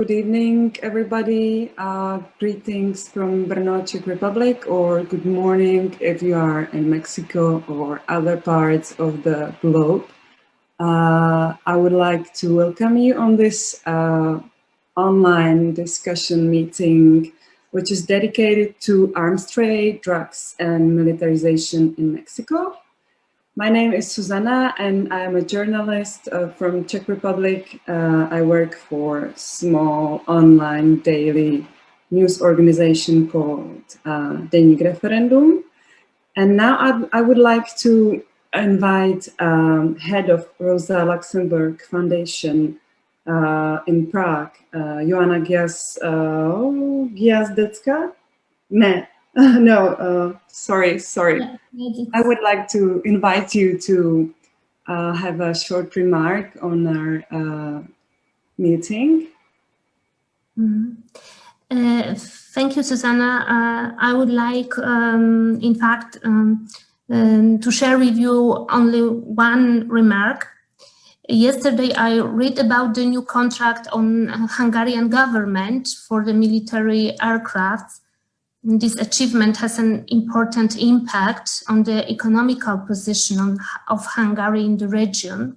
Good evening, everybody. Uh, greetings from Brno, Czech Republic, or good morning if you are in Mexico or other parts of the globe. Uh, I would like to welcome you on this uh, online discussion meeting, which is dedicated to arms trade, drugs, and militarization in Mexico. My name is Susanna and I'm a journalist uh, from Czech Republic. Uh, I work for small online daily news organization called uh, Deník Referendum. And now I'd, I would like to invite um, head of Rosa Luxemburg Foundation uh, in Prague, uh, Joanna Gias, uh, Giazdecka? Ne, no, uh, sorry, sorry. I would like to invite you to uh, have a short remark on our uh, meeting. Mm -hmm. thank you, Susanna. Uh, I would like, um, in fact, um, um, to share with you only one remark. Yesterday, I read about the new contract on Hungarian government for the military aircrafts this achievement has an important impact on the economical position of Hungary in the region.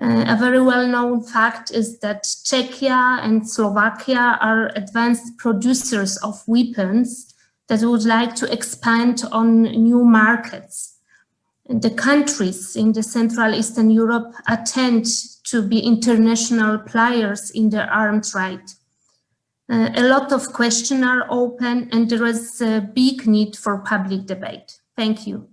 Uh, a very well-known fact is that Czechia and Slovakia are advanced producers of weapons that would like to expand on new markets. The countries in the Central Eastern Europe attend to be international players in the arms trade. Uh, a lot of questions are open and there is a big need for public debate. Thank you.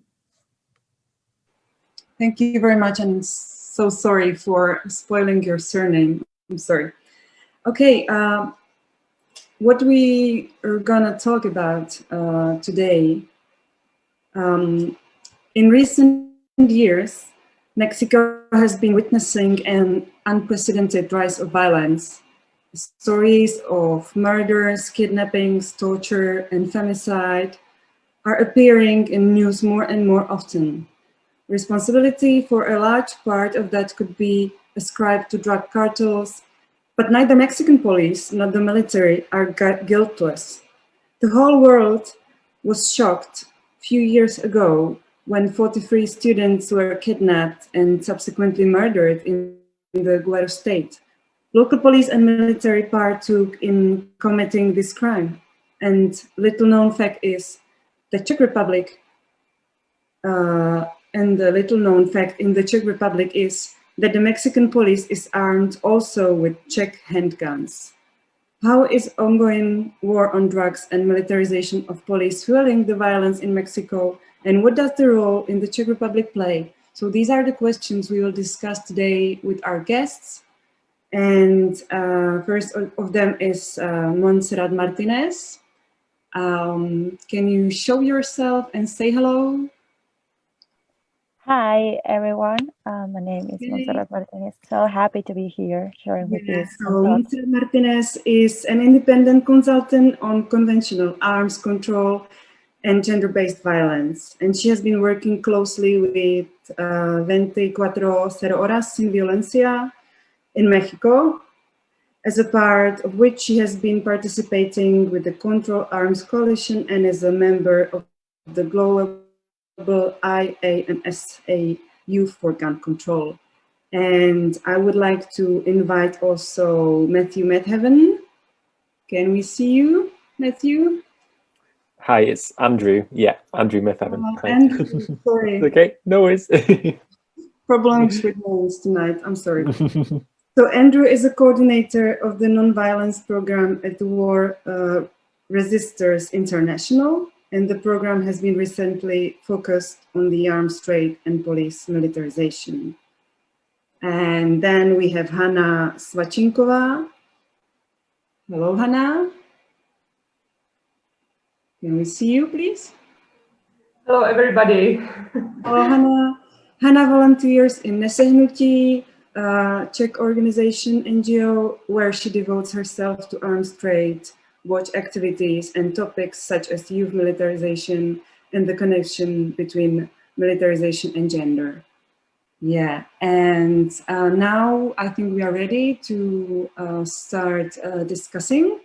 Thank you very much and so sorry for spoiling your surname. I'm sorry. Okay, uh, what we are gonna talk about uh, today. Um, in recent years, Mexico has been witnessing an unprecedented rise of violence stories of murders, kidnappings, torture, and femicide are appearing in news more and more often. Responsibility for a large part of that could be ascribed to drug cartels, but neither Mexican police nor the military are guiltless. The whole world was shocked a few years ago when 43 students were kidnapped and subsequently murdered in the Guerrero state. Local police and military partook in committing this crime. And little known fact is the Czech Republic, uh, and the little known fact in the Czech Republic is that the Mexican police is armed also with Czech handguns. How is ongoing war on drugs and militarization of police fueling the violence in Mexico? And what does the role in the Czech Republic play? So these are the questions we will discuss today with our guests. And uh, first of them is uh, Montserrat Martinez. Um, can you show yourself and say hello? Hi, everyone. Uh, my name is okay. Montserrat Martinez. So happy to be here sharing with you. So Montserrat Martinez is an independent consultant on conventional arms control and gender-based violence. And she has been working closely with uh, 24 Horas Sin Violencia, in Mexico, as a part of which she has been participating with the Control Arms Coalition and as a member of the global IA and SA Youth for Gun Control. And I would like to invite also Matthew Metheven. Can we see you, Matthew? Hi, it's Andrew. Yeah, Andrew Metheven. Oh, Andrew, sorry. okay, no worries. Problems with names tonight, I'm sorry. So Andrew is a coordinator of the nonviolence program at the War uh, Resisters International, and the program has been recently focused on the arms trade and police militarization. And then we have Hanna Svachinkova. Hello, Hanna. Can we see you, please? Hello, everybody. Hello, Hanna. Hanna volunteers in Nesehnuti, uh, Czech organization, NGO, where she devotes herself to arms trade, watch activities and topics such as youth militarization and the connection between militarization and gender. Yeah, and uh, now I think we are ready to uh, start uh, discussing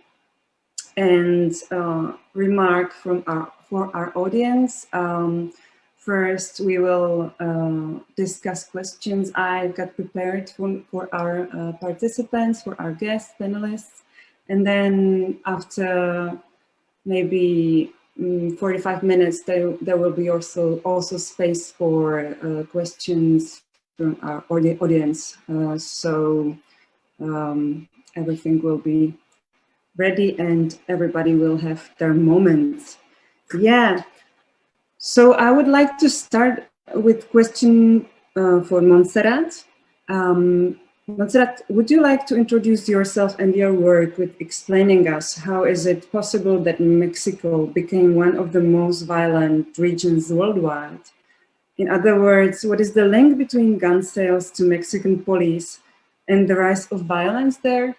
and uh, remark from our for our audience. Um, first, we will uh, discuss questions I've got prepared for, for our uh, participants, for our guests, panelists, and then after maybe um, 45 minutes, there, there will be also, also space for questions from our audience. Uh, so um, everything will be ready and everybody will have their moments. Yeah. So I would like to start with question uh, for Montserrat. Um, Montserrat, would you like to introduce yourself and your work with explaining us how is it possible that Mexico became one of the most violent regions worldwide? In other words, what is the link between gun sales to Mexican police and the rise of violence there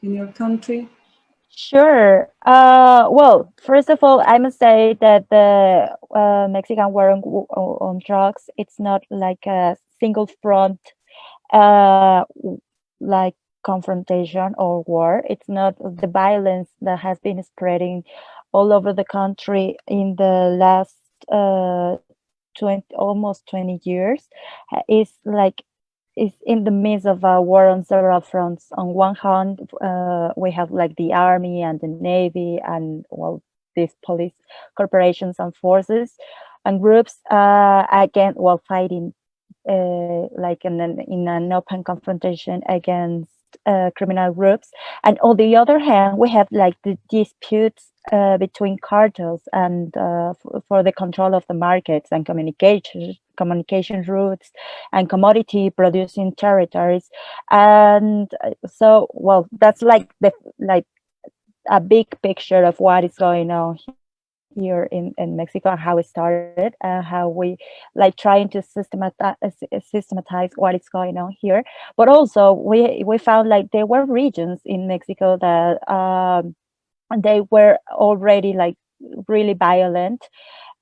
in your country? Sure. Uh, well, first of all, I must say that the uh, Mexican war on, on, drugs, it's not like a single front, uh, like confrontation or war. It's not the violence that has been spreading all over the country in the last uh, 20 almost 20 years is like is in the midst of a war on several fronts. On one hand, uh, we have like the army and the navy and well, these police corporations and forces and groups uh, again while fighting uh, like in an, in an open confrontation against uh, criminal groups. And on the other hand, we have like the disputes uh, between cartels and uh, for the control of the markets and communication communication routes and commodity producing territories and uh, so well that's like the like a big picture of what is going on here in, in Mexico and how it started and how we like trying to systematize, systematize what is going on here. But also we, we found like there were regions in Mexico that um, they were already like really violent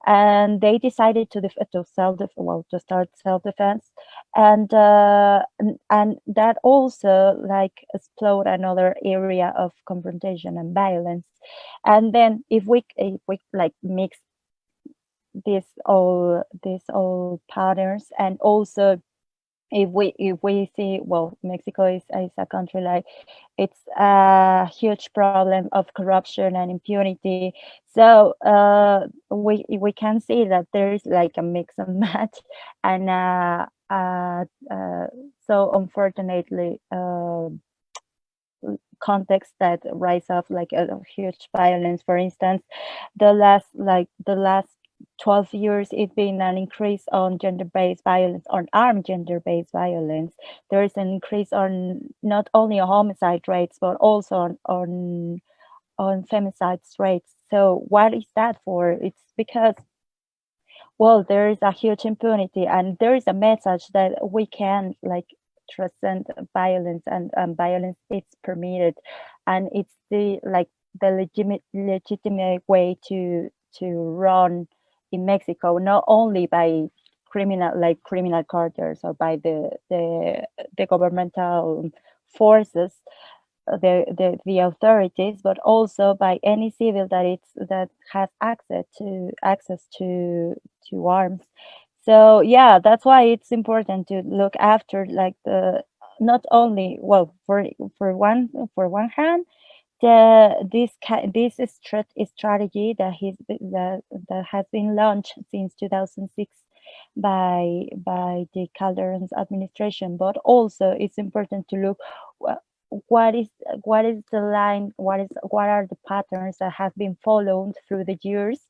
and they decided to to self well to start self defense and uh, and, and that also like explode another area of confrontation and violence. And then if we if we like mix this all these all patterns and also if we if we see well mexico is, is a country like it's a huge problem of corruption and impunity. So uh, we we can see that there is like a mix and match and uh, uh, uh so unfortunately uh, context that rise up like a, a huge violence. For instance the last like the last 12 years, it's been an increase on gender-based violence, on armed gender-based violence. There is an increase on not only on homicide rates, but also on, on, on femicide rates. So what is that for? It's because, well, there is a huge impunity and there is a message that we can like transcend violence and um, violence is permitted. And it's the like the legitimate legitimate way to to run in Mexico, not only by criminal like criminal cartels or by the the, the governmental forces, the, the the authorities, but also by any civil that it's that has access to access to to arms. So yeah, that's why it's important to look after like the not only well for for one for one hand the this this strategy that he's that, that has been launched since 2006 by by the Calderon's administration, but also it's important to look what is what is the line, what is what are the patterns that have been followed through the years,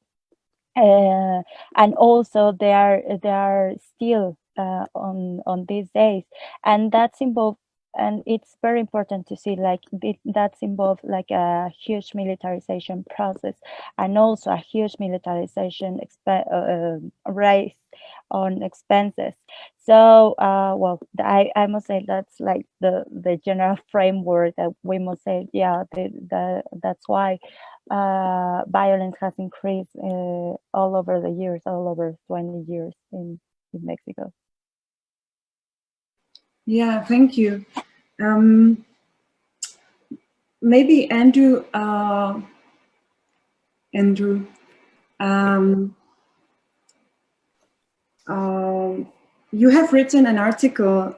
uh, and also they are they are still uh, on on these days, and that's involved and it's very important to see like that's involved like a huge militarization process and also a huge militarization exp uh, race on expenses. So uh, well I, I must say that's like the the general framework that we must say yeah the, the that's why uh, violence has increased uh, all over the years all over 20 years in, in mexico Yeah, thank you. Um, maybe Andrew, uh, Andrew, um, uh, you have written an article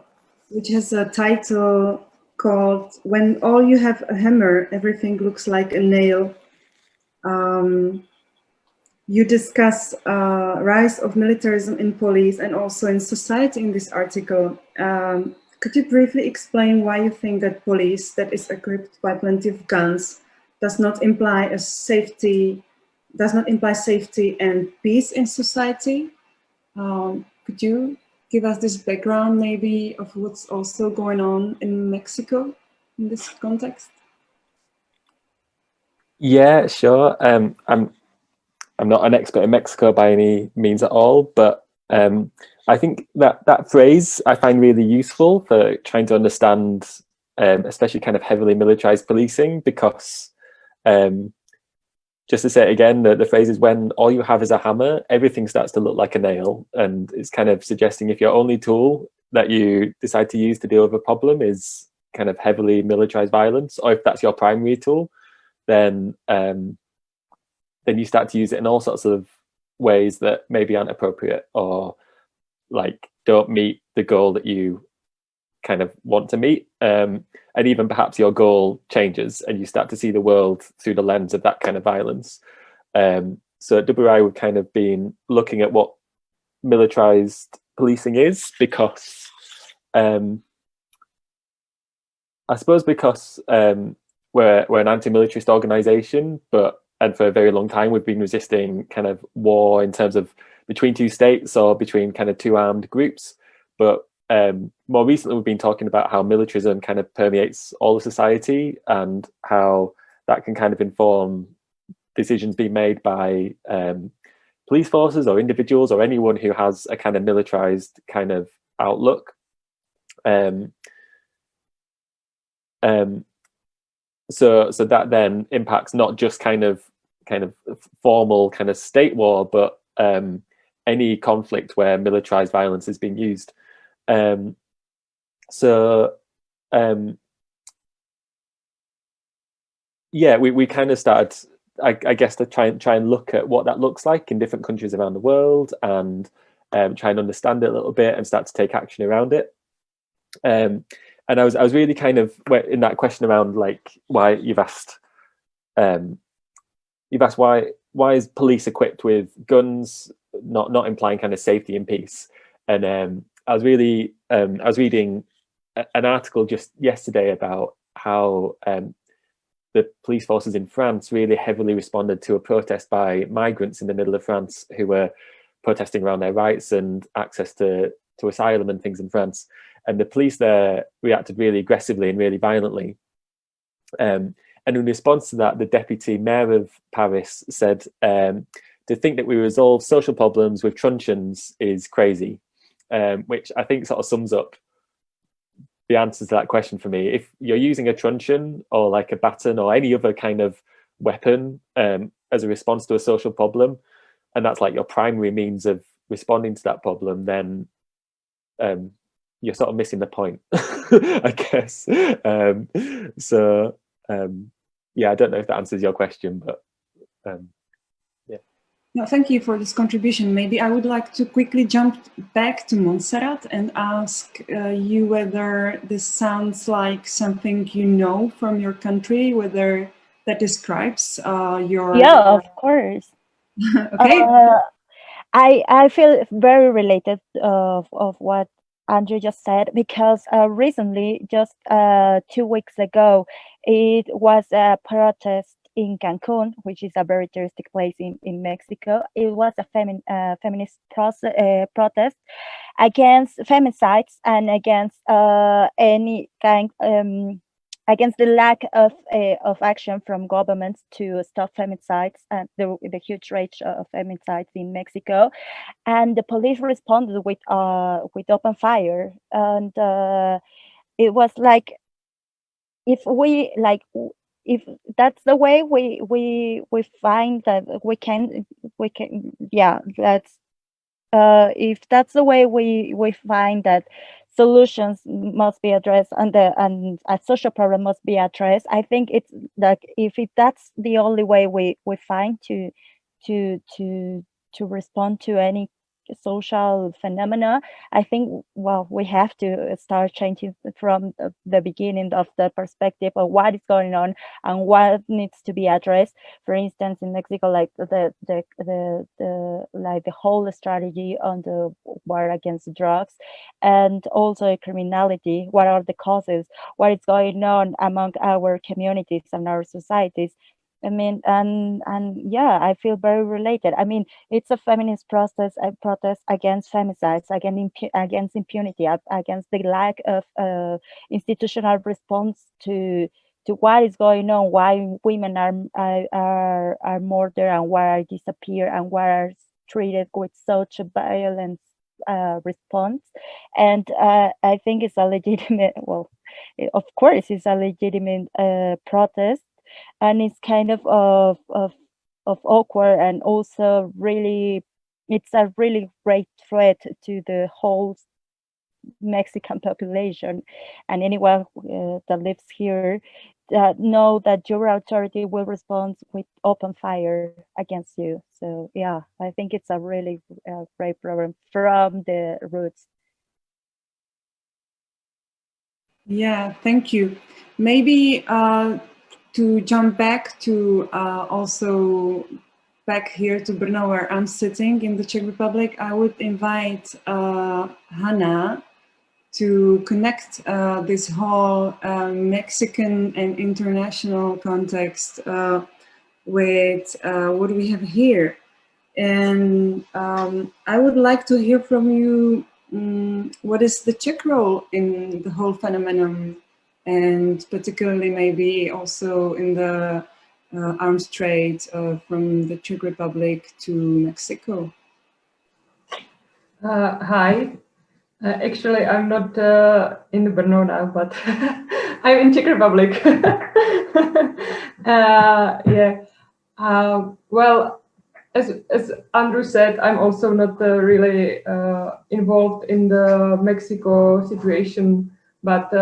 which has a title called When All You Have a Hammer, Everything Looks Like a Nail. Um, you discuss uh, rise of militarism in police and also in society in this article. Um, could you briefly explain why you think that police that is equipped by plenty of guns does not imply a safety, does not imply safety and peace in society? Um, could you give us this background maybe of what's also going on in Mexico in this context? Yeah, sure. Um, I'm I'm not an expert in Mexico by any means at all, but um, I think that that phrase I find really useful for trying to understand, um, especially kind of heavily militarized policing, because um, just to say it again, the, the phrase is when all you have is a hammer, everything starts to look like a nail. And it's kind of suggesting if your only tool that you decide to use to deal with a problem is kind of heavily militarized violence, or if that's your primary tool, then um, then you start to use it in all sorts of ways that maybe aren't appropriate or like don't meet the goal that you kind of want to meet. Um, and even perhaps your goal changes and you start to see the world through the lens of that kind of violence. Um, so at WRI, we've kind of been looking at what militarized policing is because um, I suppose because um, we're, we're an anti-militarist organization, but and for a very long time we've been resisting kind of war in terms of between two states or between kind of two armed groups. But um, more recently, we've been talking about how militarism kind of permeates all of society and how that can kind of inform decisions being made by um, police forces or individuals or anyone who has a kind of militarized kind of outlook. Um, um, so, so that then impacts not just kind of kind of formal kind of state war, but um, any conflict where militarized violence is being used. Um, so um, yeah, we, we kind of started, I, I, guess, to try and try and look at what that looks like in different countries around the world and um, try and understand it a little bit and start to take action around it. Um, and I was I was really kind of in that question around like why you've asked um, you've asked why why is police equipped with guns not not implying kind of safety and peace and um, I was really um, I was reading an article just yesterday about how um, the police forces in France really heavily responded to a protest by migrants in the middle of France who were protesting around their rights and access to to asylum and things in France. And the police there reacted really aggressively and really violently. Um, and in response to that, the deputy mayor of Paris said, um, to think that we resolve social problems with truncheons is crazy um, which I think sort of sums up the answer to that question for me. If you're using a truncheon or like a baton or any other kind of weapon um, as a response to a social problem, and that's like your primary means of responding to that problem, then um, you're sort of missing the point, I guess. Um, so um, yeah, I don't know if that answers your question, but um, yeah. no, thank you for this contribution. Maybe I would like to quickly jump back to Montserrat and ask uh, you whether this sounds like something you know from your country, whether that describes uh, your... Yeah, of course. okay. Uh, I, I feel very related of, of what Andrew just said because uh, recently, just uh, two weeks ago, it was a protest in Cancun, which is a very touristic place in, in Mexico. It was a femi uh, feminist uh, protest against femicides and against uh, any kind, um, against the lack of uh, of action from governments to stop femicides and the, the huge rate of femicides in Mexico. And the police responded with uh, with open fire. And uh, it was like, if we like if that's the way we we we find that we can we can yeah that's uh if that's the way we we find that solutions must be addressed and the and a social problem must be addressed. I think it's like if it, that's the only way we we find to to to to respond to any social phenomena i think well we have to uh, start changing from the, the, beginning of the perspective of what is going on and what needs to be addressed. For instance in mexico like the the the, the like the whole strategy on the war against drugs and also criminality what are the causes what is going on among our communities and our societies I mean, and and yeah, I feel very related. I mean, it's a feminist process, a protest against femicides, against impu against impunity, against the lack of uh, institutional response to to what is going on, why women are are are murdered and why are disappear and why are treated with such a violent uh, response. And uh, I think it's a legitimate, well, of course, it's a legitimate uh, protest and it's kind of of of, of awkward and also really it's a really great threat to the whole Mexican population and anyone uh, that lives here that know that your authority will respond with open fire against you. So yeah, I think it's a really uh, great problem from the roots. Yeah, thank you. Maybe uh, to jump back to uh, also back here to Brno where I'm sitting in the Czech Republic, I would invite uh, Hannah to connect uh, this whole uh, Mexican and international context uh, with uh, what we have here. And um, I would like to hear from you, um, what is the Czech role in the whole phenomenon and particularly maybe also in the uh, arms trade uh, from the Czech Republic to Mexico. Uh, hi, uh, actually I'm not uh, in the Brno now, but I'm in Czech Republic. Uh, yeah, well, as, as Andrew said, I'm also not really involved in the Mexico situation, but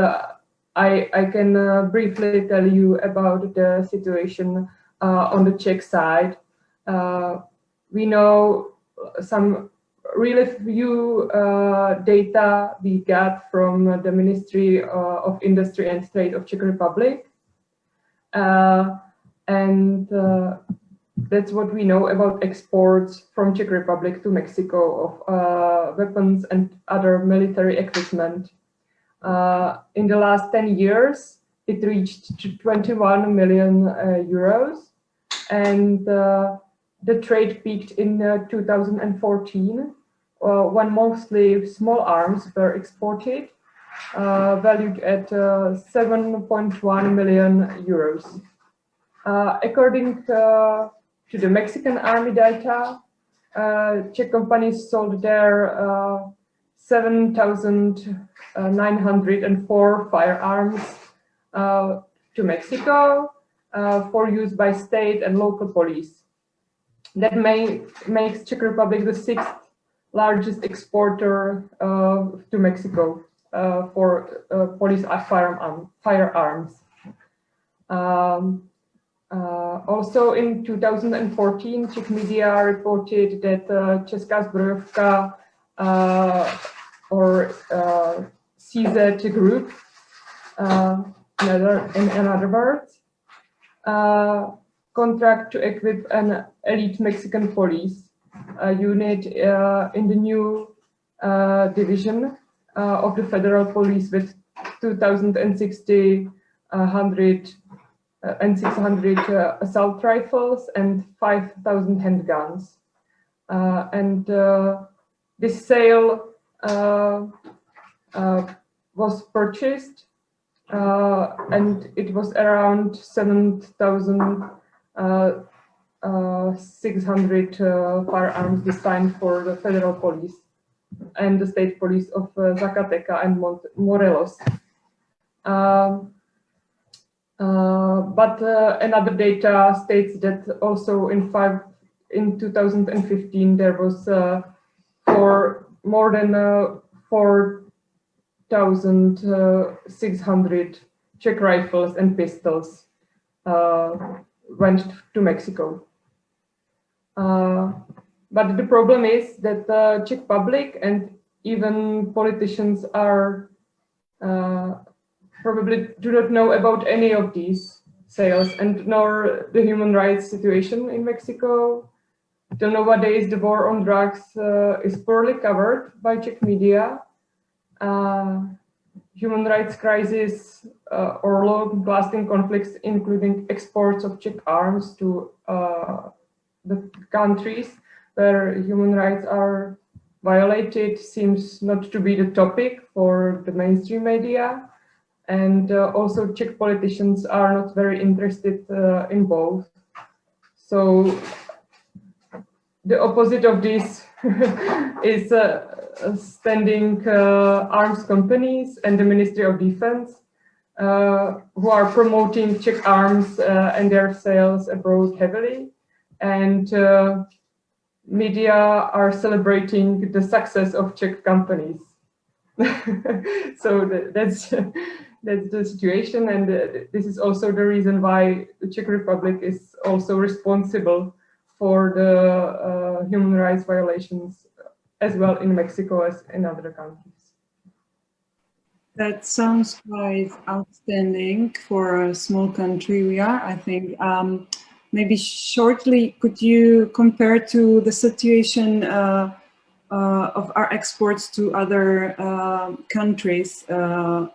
I, I can uh, briefly tell you about the situation uh, on the Czech side. Uh, we know some really few uh, data we got from the Ministry uh, of Industry and Trade of Czech Republic. Uh, and that's what we know about exports from Czech Republic to Mexico of weapons and other military equipment. Uh, in the last 10 years, it reached 21 million uh, euros. And uh, the trade peaked in 2014 when mostly small arms were exported, valued at 7.1 million euros. according to the Mexican army data, uh, Czech companies sold their uh, 7,904 firearms uh, to Mexico uh, for use by state and local police. That may, makes Czech Republic the sixth largest exporter uh, to Mexico uh, for uh, police firearm, firearms. Um, uh, also in 2014, Czech media reported that uh, Česká zbrojovka uh, or uh, CZ group, uh, in, in, in other words, uh, contract to equip an elite Mexican police unit uh, in the new uh, division uh, of the federal police with 2,060 100 and 600 assault rifles and 5,000 handguns. and this sale uh, uh, was purchased uh, and it was around 7,600 firearms designed for the federal police and the state police of Zacatecas and Morelos. Um, uh, but uh, another data states that also in five in 2015 there was uh, for more than uh, 1,600 Czech rifles and pistols uh, went to Mexico. Uh, but the problem is that the Czech public and even politicians are uh, probably do not know about any of these sales and nor the human rights situation in Mexico. Till nowadays, the war on drugs uh, is poorly covered by Czech media. Uh, human rights crisis uh, or long-lasting conflicts, including exports of Czech arms to uh, the countries where human rights are violated seems not to be the topic for the mainstream media. And uh, also Czech politicians are not very interested uh, in both. So the opposite of this is uh, standing uh, arms companies and the Ministry of Defense uh, who are promoting Czech arms uh, and their sales abroad heavily. And media are celebrating the success of Czech companies. so that's that's the situation, and uh, this is also the reason why the Czech Republic is also responsible for the uh, human rights violations as well in Mexico as in other countries. That sounds quite outstanding for a small country we are, I think. Um, maybe shortly, could you compare to the situation uh, uh, of our exports to other uh, countries? Uh,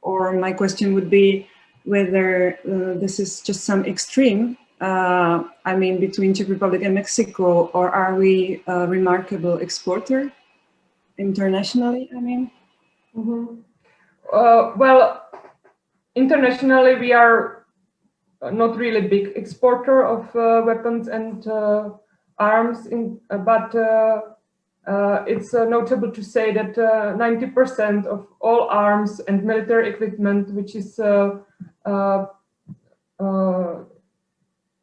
or my question would be whether uh, this is just some extreme, uh, I mean, between Czech Republic and Mexico, or are we a remarkable exporter internationally, I mean? Mm -hmm. well, internationally, we are uh, not really big exporter of uh, weapons and uh, arms, in, but it's notable to say that 90% of all arms and military equipment, which is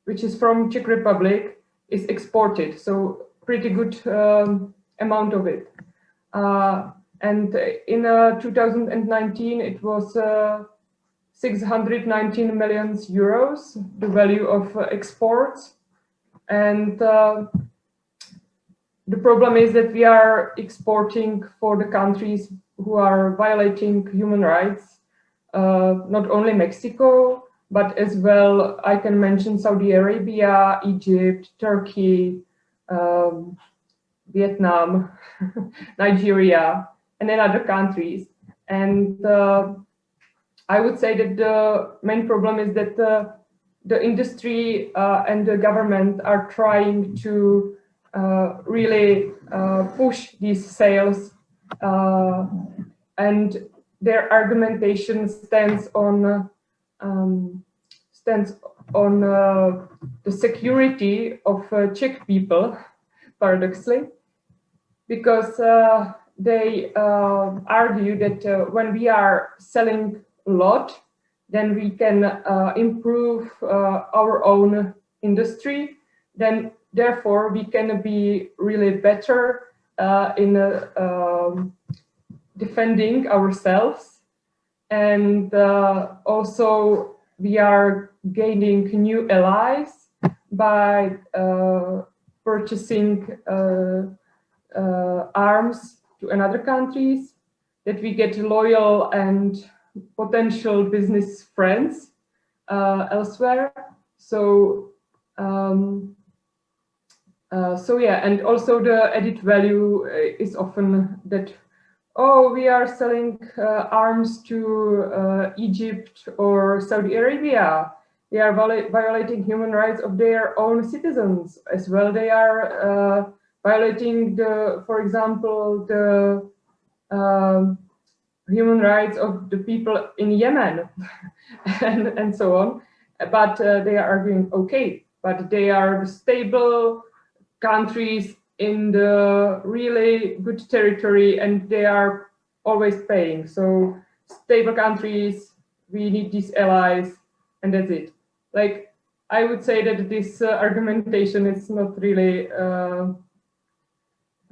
which is from Czech Republic, is exported. So pretty good um, amount of it. Uh, and in uh, 2019, it was uh, 619 million euros, the value of uh, exports. And uh, the problem is that we are exporting for the countries who are violating human rights, uh, not only Mexico, but as well, I can mention Saudi Arabia, Egypt, Turkey, um, Vietnam, Nigeria, and then other countries. And uh, I would say that the main problem is that the, the industry uh, and the government are trying to uh, really uh, push these sales uh, and their argumentation stands on um, stands on uh, the security of uh, Czech people, paradoxically, because they argue that when we are selling a lot, then we can uh, improve uh, our own industry. Then therefore we can be really better uh, in uh, um, defending ourselves. And uh, also we are gaining new allies by uh, purchasing arms to another countries that we get loyal and potential business friends uh, elsewhere. So, um, uh, so yeah, and also the added value uh, is often that, oh, we are selling uh, arms to uh, Egypt or Saudi Arabia. They are violating human rights of their own citizens as well. They are uh, violating the, for example, the um, human rights of the people in Yemen and, and so on. But uh, they are arguing, okay, but they are stable countries in the really good territory and they are always paying. So stable countries, we need these allies and that's it. Like, I would say that this uh, argumentation is not really uh,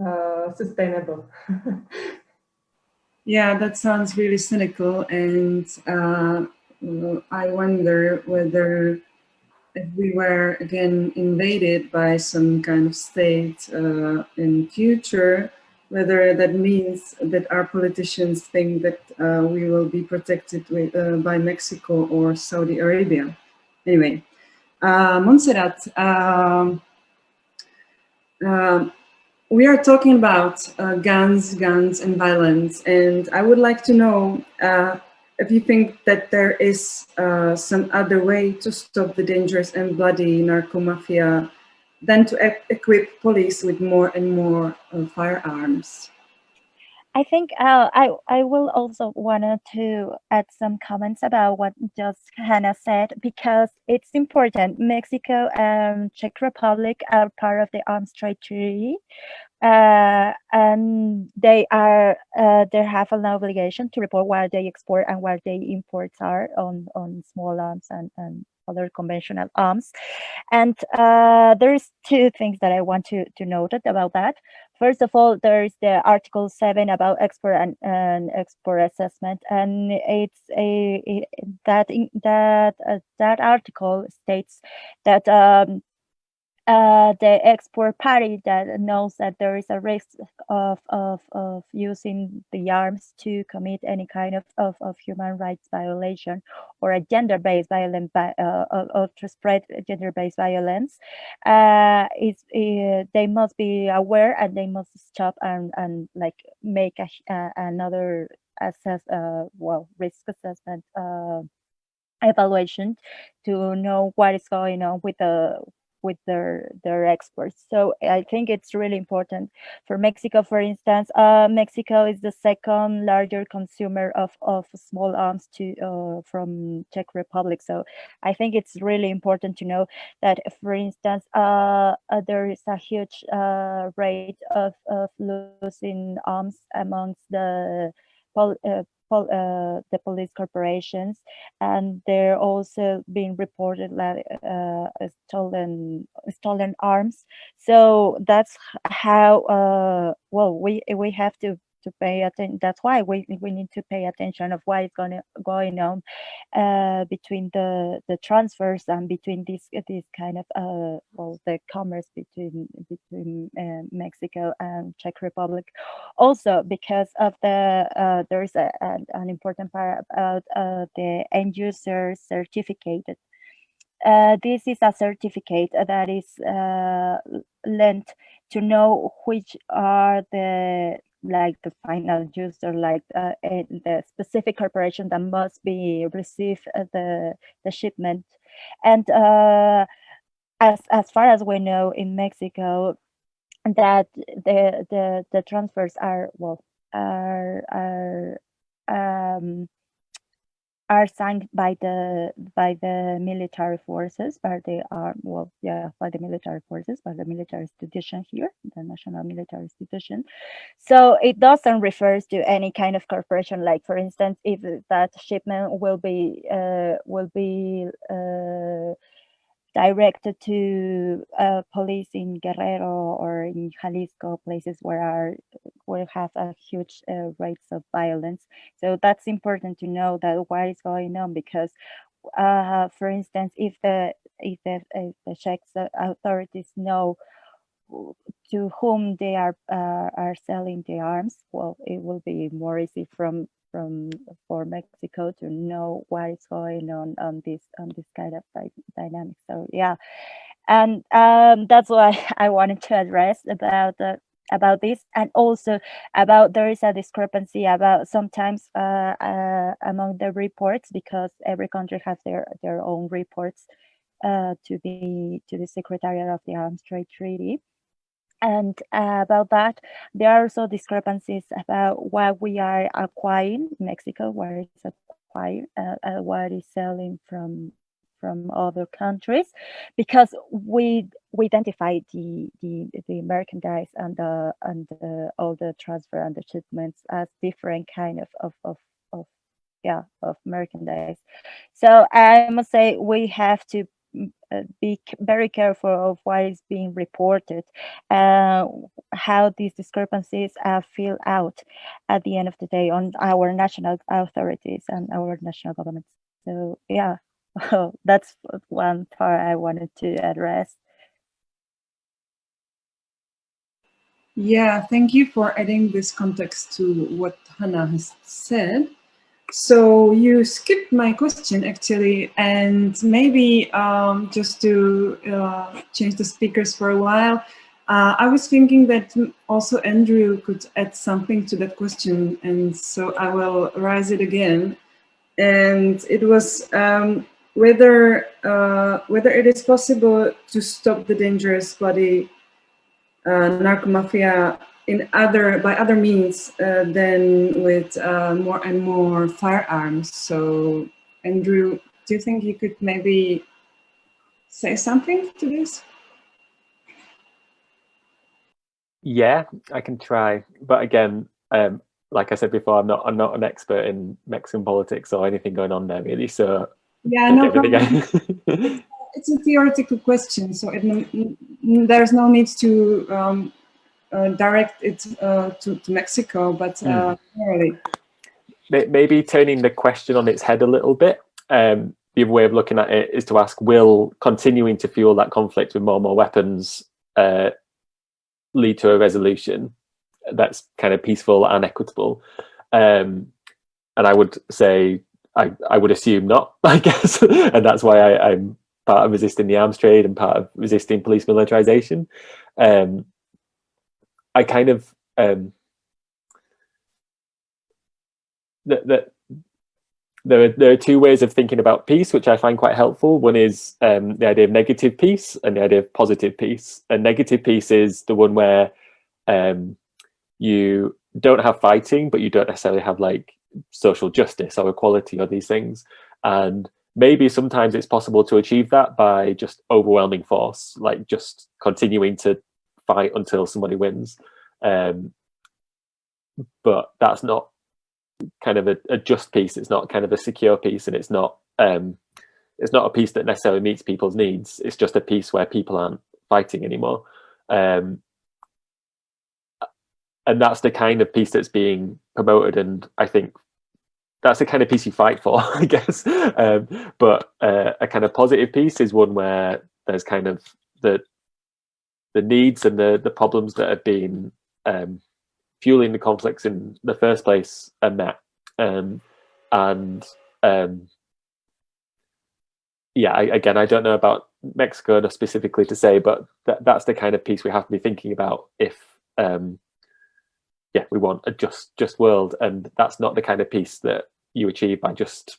uh, sustainable. Yeah, that sounds really cynical, and uh, I wonder whether we were again invaded by some kind of state uh, in future, whether that means that our politicians think that uh, we will be protected with, uh, by Mexico or Saudi Arabia. Anyway, uh, Montserrat, um, uh, we are talking about uh, guns, guns and violence, and I would like to know uh, if you think that there is uh, some other way to stop the dangerous and bloody narco mafia than to equip police with more and more uh, firearms. I think uh, I I will also wanted to add some comments about what just Hannah said because it's important. Mexico and Czech Republic are part of the Arms Trade Treaty, uh, and they are uh, they have an obligation to report where they export and where they imports are on on small arms and and other conventional arms. And uh, there's two things that I want to to note about that. First of all, there's the Article 7 about export and, and export assessment, and it's a that that uh, that article states that um, uh, the export party that knows that there is a risk of, of, of using the arms to commit any kind of, of, of human rights violation or a gender-based violence uh, or to spread gender-based violence, uh, is uh, they must be aware and they must stop and, and like make a, uh, another assess uh, well risk assessment evaluation to know what is going on with the with their their exports. So I think it's really important for Mexico, for instance. Uh, Mexico is the second larger consumer of of small arms to uh, from Czech Republic. So I think it's really important to know that, for instance, uh, uh there is a huge uh, rate of of losing arms amongst the uh, uh, the police corporations, and they're also being reported like uh, stolen stolen arms. So that's how uh, well we we have to to pay attention. That's why we, we need to pay attention of what is going going on uh, between the the transfers and between this this kind of uh, well the commerce between between uh, Mexico and Czech Republic. Also because of the uh, there's a, a, an important part about uh, the end user certificate. Uh, this is a certificate that is lent to know which are the like the final user, like uh, the specific corporation that must be receive uh, the the shipment, and uh, as as far as we know in Mexico, that the the the transfers are well are are um, are signed by the by the military forces, by the arm, well, yeah, by the military forces, by the military institution here, the national military institution. So it doesn't refers to any kind of corporation, like for instance, if that shipment will be uh, will be uh, directed to uh, police in Guerrero or in Jalisco, places where are will have a huge uh, rates of violence. So that's important to know that what is going on because, uh, for instance, if the if the, if the Czech authorities know to whom they are uh, are selling the arms, well, it will be more easy from from for Mexico to know what is going on on this on this kind of dynamic. So yeah, and um, that's why I wanted to address about the about this. And also about there is a discrepancy about sometimes uh, uh, among the reports because every country has their their own reports uh, to the to the Secretariat of the Arms Trade Treaty and uh, about that, there are also discrepancies about what we are acquiring in Mexico, what is acquired, uh, uh, what is selling from from other countries, because we we identify the the the merchandise and the and the, all the transfer and the shipments as different kind of of of, of yeah of merchandise. So I must say we have to be very careful of what is being reported, uh, how these discrepancies are filled out at the end of the day on our national authorities and our national governments. So yeah, that's one part I wanted to address. Yeah, thank you for adding this context to what Hannah has said. So you skipped my question actually, and maybe um, just to uh, change the speakers for a while, uh, I was thinking that also Andrew could add something to that question, and so I will raise it again. And it was um, whether uh, whether it is possible to stop the dangerous body uh, narco mafia in other by other means uh, than with uh, more and more firearms. So, Andrew, do you think you could maybe say something to this? Yeah, I can try, but again, um, like I said before, I'm not I'm not an expert in Mexican politics or anything going on there really. So yeah, no problem. it's a theoretical question, so it, there's no need to um, direct it uh, to, to, Mexico, but uh, mm. Maybe turning the question on its head a little bit. Um, the other way of looking at it is to ask, will continuing to fuel that conflict with more and more weapons uh, lead to a resolution that's kind of peaceful and equitable? Um, and I would say, I, I would assume not, I guess. and that's why I, I'm part of resisting the arms trade and part of resisting police militarization. Um, I kind of um, that that there are, there are two ways of thinking about peace, which I find quite helpful. One is um, the idea of negative peace and the idea of positive peace. And negative peace is the one where um, you don't have fighting, but you don't necessarily have like social justice or equality or these things. And maybe sometimes it's possible to achieve that by just overwhelming force, like just continuing to fight until somebody wins. Um, but that's not kind of a, a, just peace. It's not kind of a secure peace, and it's not um, it's not a peace that necessarily meets people's needs. It's just a peace where people aren't fighting anymore. Um, and that's the kind of peace that's being promoted and I think that's the kind of peace you fight for, I guess. Um, but uh, a kind of positive peace is one where there's kind of the the needs and the the problems that have been um, fueling the conflicts in the first place are met. Um, and um, yeah, I, again, I don't know about Mexico specifically to say, but that, that's the kind of peace we have to be thinking about if um, yeah, we want a just just world, and that's not the kind of peace that you achieve by just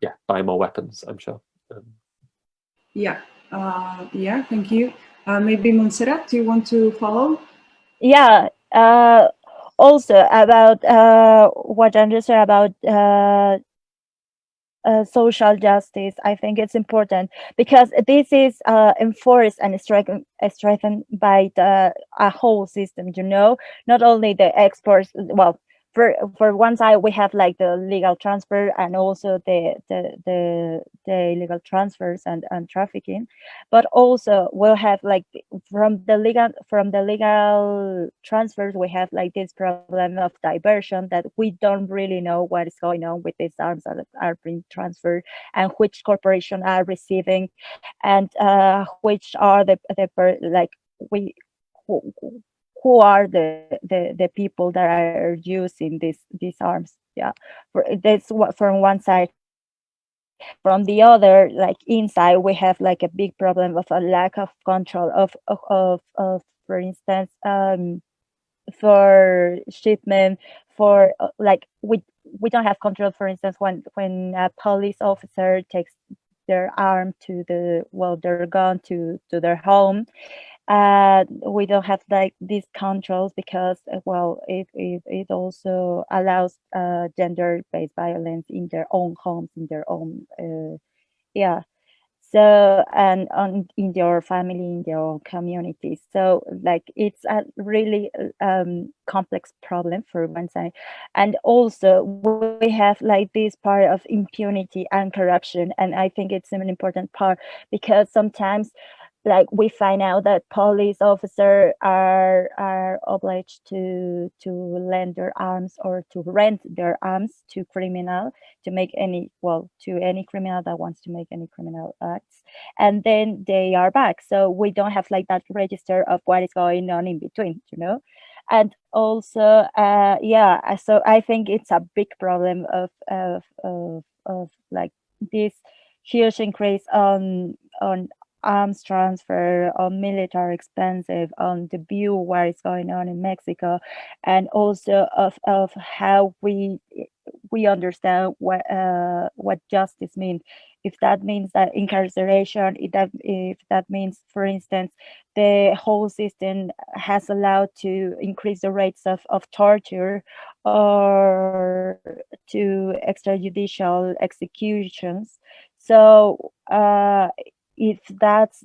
yeah buying more weapons. I'm sure. Um, yeah, uh, yeah. Thank you. Uh, maybe Montserrat, do you want to follow? Yeah. Uh, also about uh, what Andrew said about uh, uh, social justice. I think it's important because this is uh, enforced and strengthened, strengthened by the whole system. You know, not only the exports. Well, for for one side we have like the legal transfer and also the the the, the illegal transfers and, and trafficking. But also we'll have like from the legal from the legal transfers we have like this problem of diversion that we don't really know what is going on with these arms that are being transferred and which corporation are receiving and uh, which are the the like we who are the, the, the people that are using these these arms. Yeah, that's what from one side. From the other, like inside, we have like a big problem of a lack of control of of of, of for instance, um, for shipment, for uh, like we we don't have control. For instance, when when a police officer takes their arm to the well, their gun to to their home, uh, we don't have like these controls because uh, well it, it, it also allows uh, gender-based violence in their own homes in their own uh, yeah. So and on in your family in your community. So like it's a really um, complex problem for one side. And also we have like this part of impunity and corruption. And i think it's an important part because sometimes like we find out that police officers are are obliged to to lend their arms or to rent their arms to criminal to make any well to any criminal that wants to make any criminal acts. And then they are back. So we don't have like that register of what is going on in between you know? And also uh yeah so i think it's a big problem of of of, of like this huge increase on on arms transfer, on military expensive, on the view what is going on in Mexico, and also of, of how we we understand what uh, what justice means. If that means that incarceration, if that if that means, for instance, the whole system has allowed to increase the rates of, of torture or to extrajudicial executions. So uh, if that's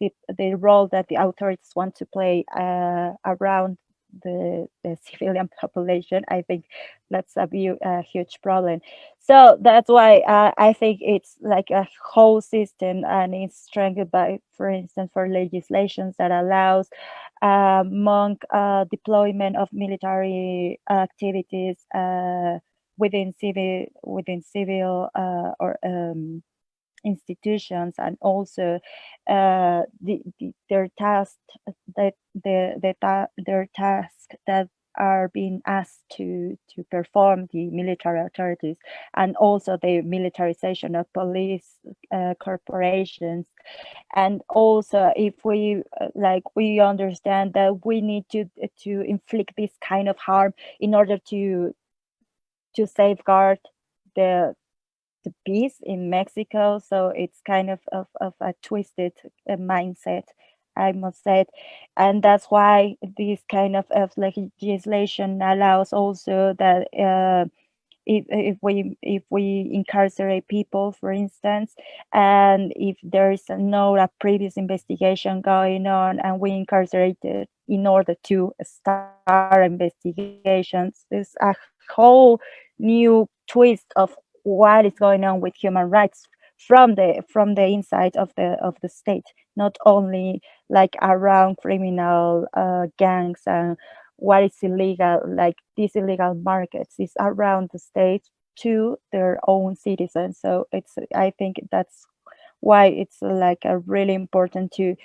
the, the role that the authorities want to play uh, around the, the civilian population, I think that's a, a huge problem. So that's why uh, I think it's like a whole system and it's strengthened by, for instance, for legislations that allows uh, monk uh, deployment of military activities uh, within civil within civil uh, or um, institutions and also uh, the, the, their task that the, the ta their task that are being asked to to perform the military authorities and also the militarization of police uh, corporations. And also if we uh, like we understand that we need to to inflict this kind of harm in order to to safeguard the the peace in Mexico. So it's kind of, of, of a twisted uh, mindset, I must say. And that's why this kind of, of legislation allows also that uh, if, if we if we incarcerate people, for instance, and if there is no a previous investigation going on, and we incarcerate it in order to start investigations, there's a whole new twist of what is going on with human rights from the from the inside of the of the state not only like around criminal uh, gangs and what is illegal like these illegal markets is around the state to their own citizens. So it's i think that's why it's like a really important to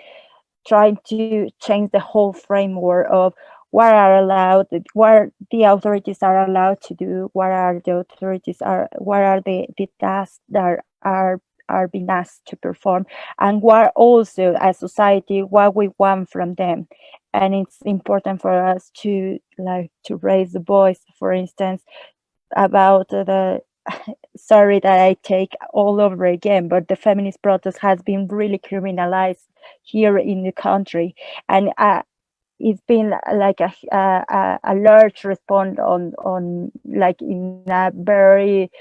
try to change the whole framework of what are allowed, what the authorities are allowed to do, what are the authorities are, what are the, the tasks that are are being asked to perform and what also as society what we want from them. And it's important for us to like to raise the voice for instance about the sorry that i take all over again but the feminist protest has been really criminalized here in the country. And uh, it's been like a, a, a large response on on like in a very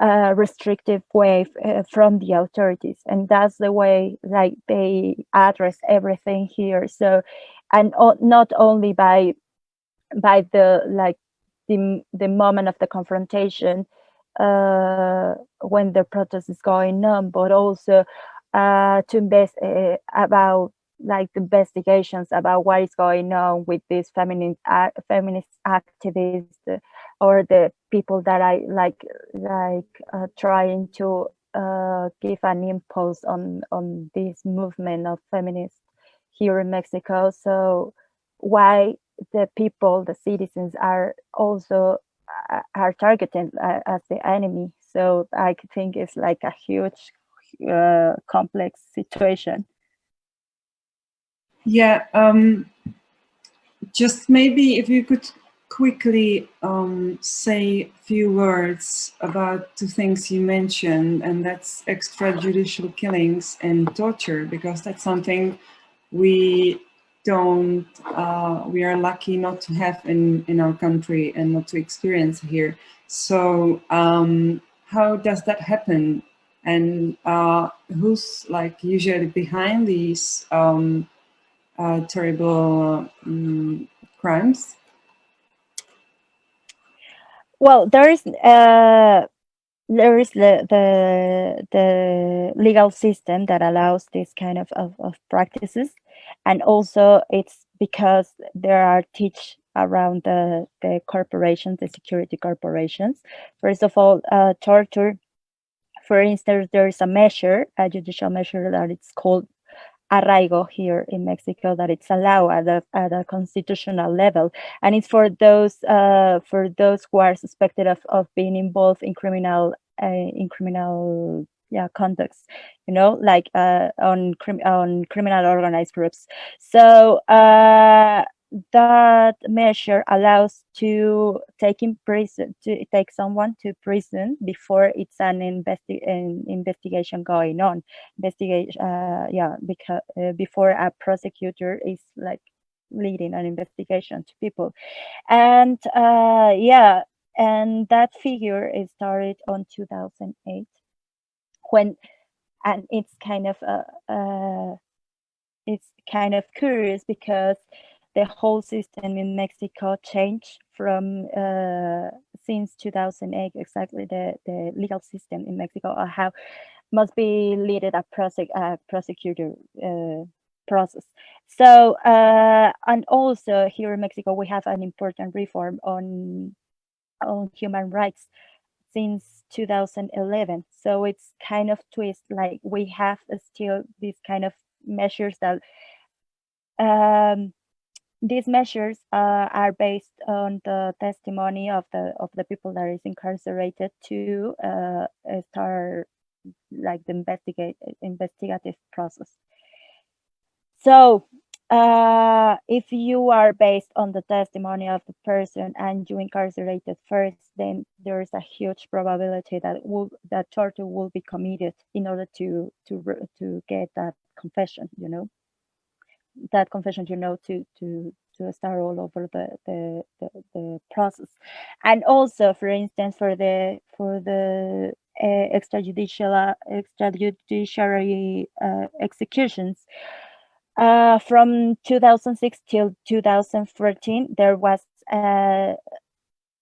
uh, restrictive way uh, from the authorities. And that's the way like they address everything here. So and not only by by the like the, the moment of the confrontation uh, when the protest is going on but also uh, to invest uh, about like investigations about what is going on with these feminist uh, feminist activists or the people that I like like uh, trying to uh, give an impulse on on this movement of feminists here in Mexico. So why the people, the citizens, are also uh, are targeted uh, as the enemy. So I think it's like a huge, uh, complex situation. Yeah, um, just maybe if you could quickly um, say a few words about two things you mentioned, and that's extrajudicial killings and torture, because that's something we don't, uh, we are lucky not to have in, in our country and not to experience here. So um, how does that happen? and uh, who's like usually behind these um, uh, terrible um, crimes? Well, there is uh, there is the, the the legal system that allows this kind of, of, of practices, and also it's because there are teach around the the corporations, the security corporations. First of all, uh, torture. For instance, there is a measure, a judicial measure that it's called arraigo here in Mexico that it's allowed at a, at a constitutional level. And it's for those uh, for those who are suspected of, of being involved in criminal uh, in criminal yeah conducts you know like uh, on crim on criminal organized groups so uh, that measure allows to take in prison to take someone to prison before it's an, investi an investigation going on. Investigation uh, yeah because uh, before a prosecutor is like leading an investigation to people. And uh, yeah and that figure is started on 2008 when and it's kind of uh, uh it's kind of curious because the whole system in Mexico changed from uh, since 2008 exactly the the legal system in Mexico or how must be leaded a prosec uh, prosecutor uh, process. So uh, and also here in Mexico we have an important reform on on human rights since 2011. So it's kind of twist like we have still these kind of measures that um, these measures uh, are based on the testimony of the of the people that is incarcerated to uh, start like the investigate investigative process. So uh, if you are based on the testimony of the person and you incarcerated first, then there is a huge probability that will that torture will be committed in order to to to get that confession. You know that confession, you know, to to to start all over the the the, the process, and also, for instance, for the for the uh, extrajudicial extrajudiciary uh, executions. Uh, from 2006 till 2014, there was uh,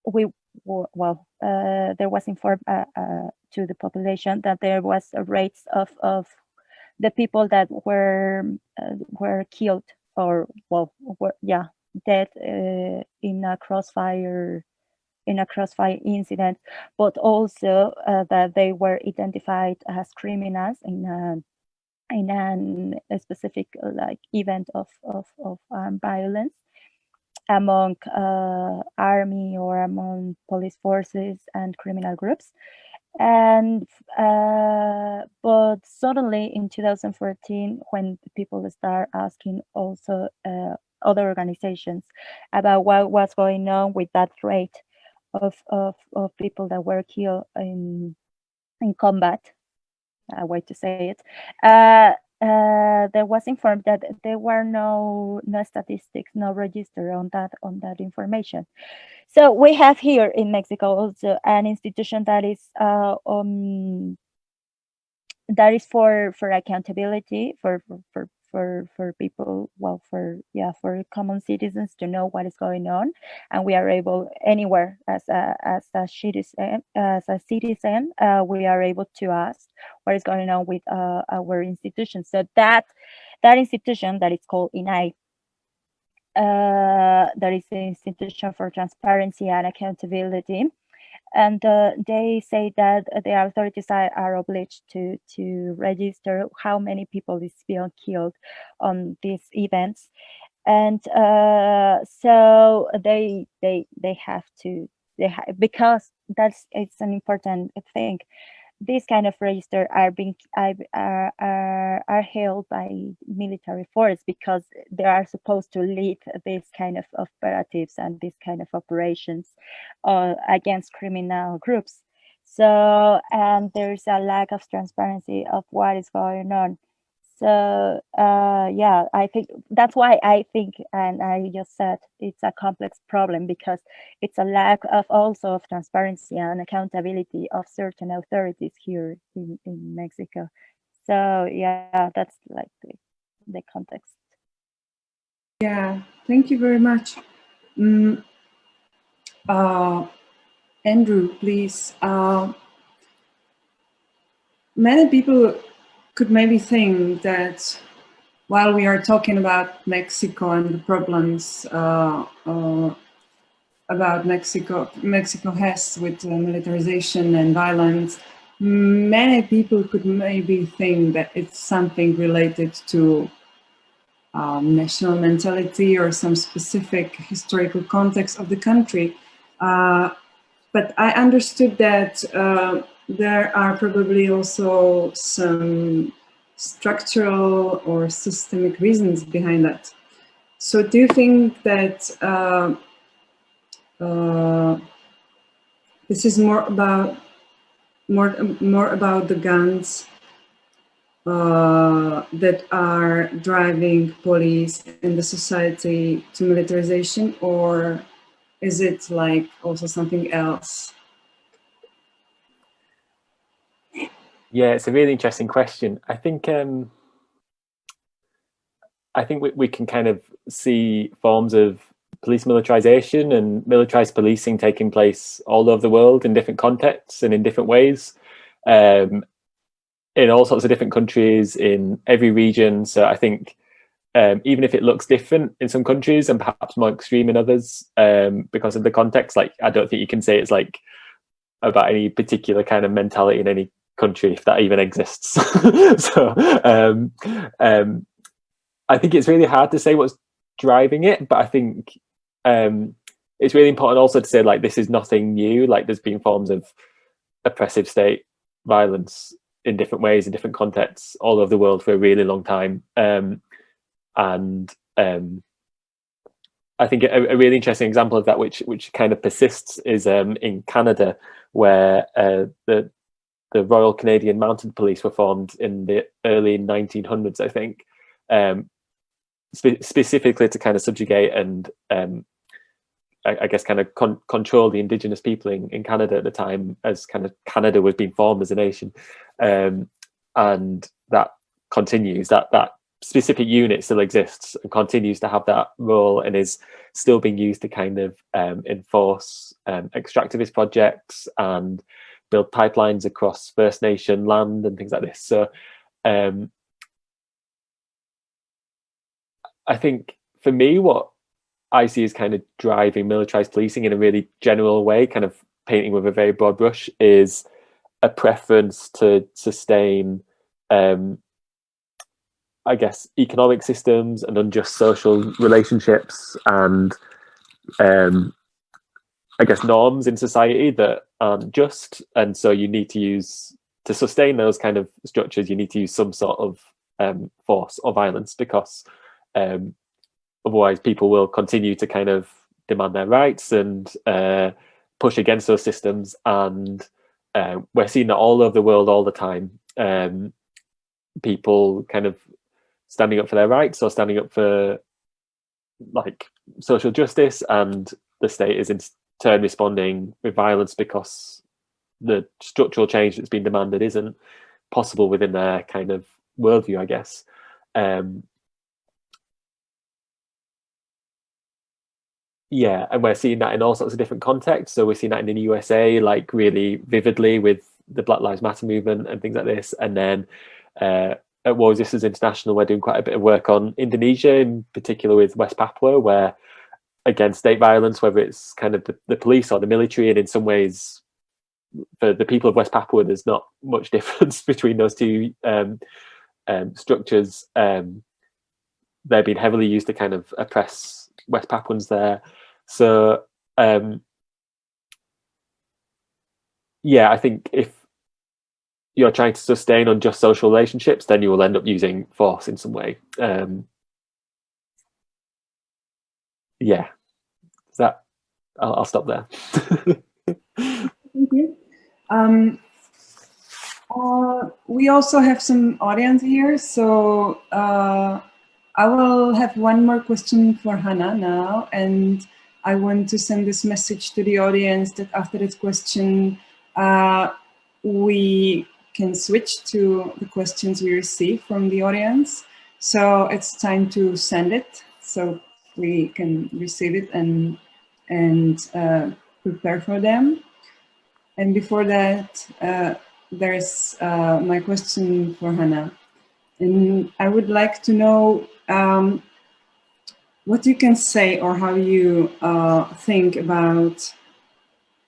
we well uh, there was informed uh, uh, to the population that there was a rates of of the people that were uh, were killed or well were yeah dead uh, in a crossfire in a crossfire incident but also uh, that they were identified as criminals in a in an, a specific like event of of, of um, violence among uh, army or among police forces and criminal groups and uh, but suddenly in 2014 when people start asking also uh, other organizations about what was going on with that rate of of, of people that were killed in in combat a way to say it uh, there was informed that there were no no statistics, no register on that on that information. So we have here in Mexico also an institution that is uh, um, that is for for accountability for for, for for for people well for yeah for common citizens to know what is going on and we are able anywhere as a as a citizen as a citizen uh, we are able to ask what is going on with uh, our institution. So that that institution that is called INAI uh, that is the institution for transparency and accountability and uh, they say that the authorities are, obliged to to register how many people is being killed on these events. And uh, so they they they have to they ha because that's it's an important thing these kind of register are being are, are, are held by military force because they are supposed to lead this kind of operatives and these kind of operations uh, against criminal groups. So, and there's a lack of transparency of what is going on. So uh, yeah, I think that's why I think, and I just said it's a complex problem because it's a lack of also of transparency and accountability of certain authorities here in, in Mexico. So yeah, that's like the, the context. Yeah, thank you very much. Mm, uh, Andrew, please. Uh, many people could maybe think that while we are talking about Mexico and the problems uh, uh, about Mexico, Mexico has with uh, militarization and violence, many people could maybe think that it's something related to um, national mentality or some specific historical context of the country. Uh, but I understood that uh, there are probably also some structural or systemic reasons behind that. So do you think that uh, uh, this is more about more more about the guns uh, that are driving police and the society to militarization, or is it like also something else? Yeah, it's a really interesting question. I think um, I think we, we can kind of see forms of police militarization and militarized policing taking place all over the world in different contexts and in different ways, um, in all sorts of different countries, in every region. So I think um, even if it looks different in some countries and perhaps more extreme in others um, because of the context, like I don't think you can say it's like about any particular kind of mentality in any country if that even exists. So um, um, i think it's really hard to say what's driving it but i think um, it's really important also to say like this is nothing new. Like there's been forms of oppressive state violence in different ways in different contexts all over the world for a really long time. Um, and um, I think a, a, really interesting example of that, which which kind of persists, is um, in Canada, where uh, the the Royal Canadian Mounted Police were formed in the early 1900s, I think, um, spe specifically to kind of subjugate and um, I, I, guess kind of con control the indigenous people in, in Canada at the time as kind of Canada was being formed as a nation. Um, and that continues, that, that specific unit still exists and continues to have that role and is still being used to kind of um, enforce um, extractivist projects and build pipelines across First Nation land and things like this. So um, I think for me, what I see as kind of driving militarized policing in a really general way, kind of painting with a very broad brush, is a preference to sustain, um, I guess, economic systems and unjust social relationships and um, I guess, norms in society that aren't just. And so you need to use, to sustain those kind of structures, you need to use some sort of um, force or violence because um, otherwise people will continue to kind of demand their rights and uh, push against those systems. And uh, we're seeing that all over the world all the time. Um, people kind of standing up for their rights or standing up for like social justice and the state is in, turn responding with violence because the structural change that's been demanded isn't possible within their kind of worldview, I guess. Um, yeah, and we're seeing that in all sorts of different contexts. So we're seeing that in the USA, like really vividly with the Black Lives Matter movement and things like this. And then uh, at War Resisters International, we're doing quite a bit of work on Indonesia, in particular with West Papua, where against state violence, whether it's kind of the, the police or the military. And in some ways, for the people of West Papua, there's not much difference between those two um, um, structures. Um, they've been heavily used to kind of oppress West Papuans there. So, um, yeah, I think if you're trying to sustain unjust social relationships, then you will end up using force in some way. Um, yeah, that I'll, I'll stop there. Thank you. Um, Uh, we also have some audience here, so uh, I will have one more question for Hannah now, and I want to send this message to the audience that after this question, uh, we can switch to the questions we receive from the audience. So it's time to send it so we can receive it and, and uh, prepare for them. And before that, uh, there's uh, my question for Hannah. And I would like to know um, what you can say or how you uh, think about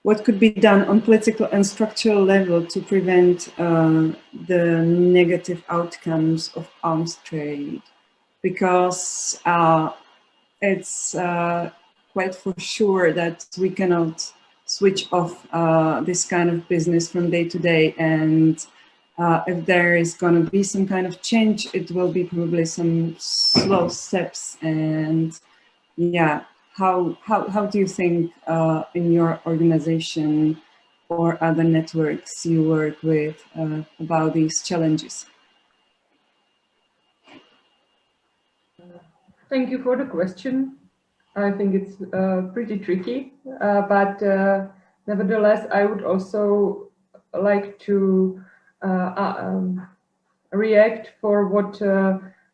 what could be done on political and structural level to prevent uh, the negative outcomes of arms trade? Because uh, it's uh, quite for sure that we cannot switch off uh, this kind of business from day to day and uh, if there is going to be some kind of change, it will be probably some slow steps and yeah, how, how, how do you think uh, in your organization or other networks you work with uh, about these challenges? Thank you for the question. I think it's uh, pretty tricky, uh, but uh, nevertheless, I would also like to uh, um, react for what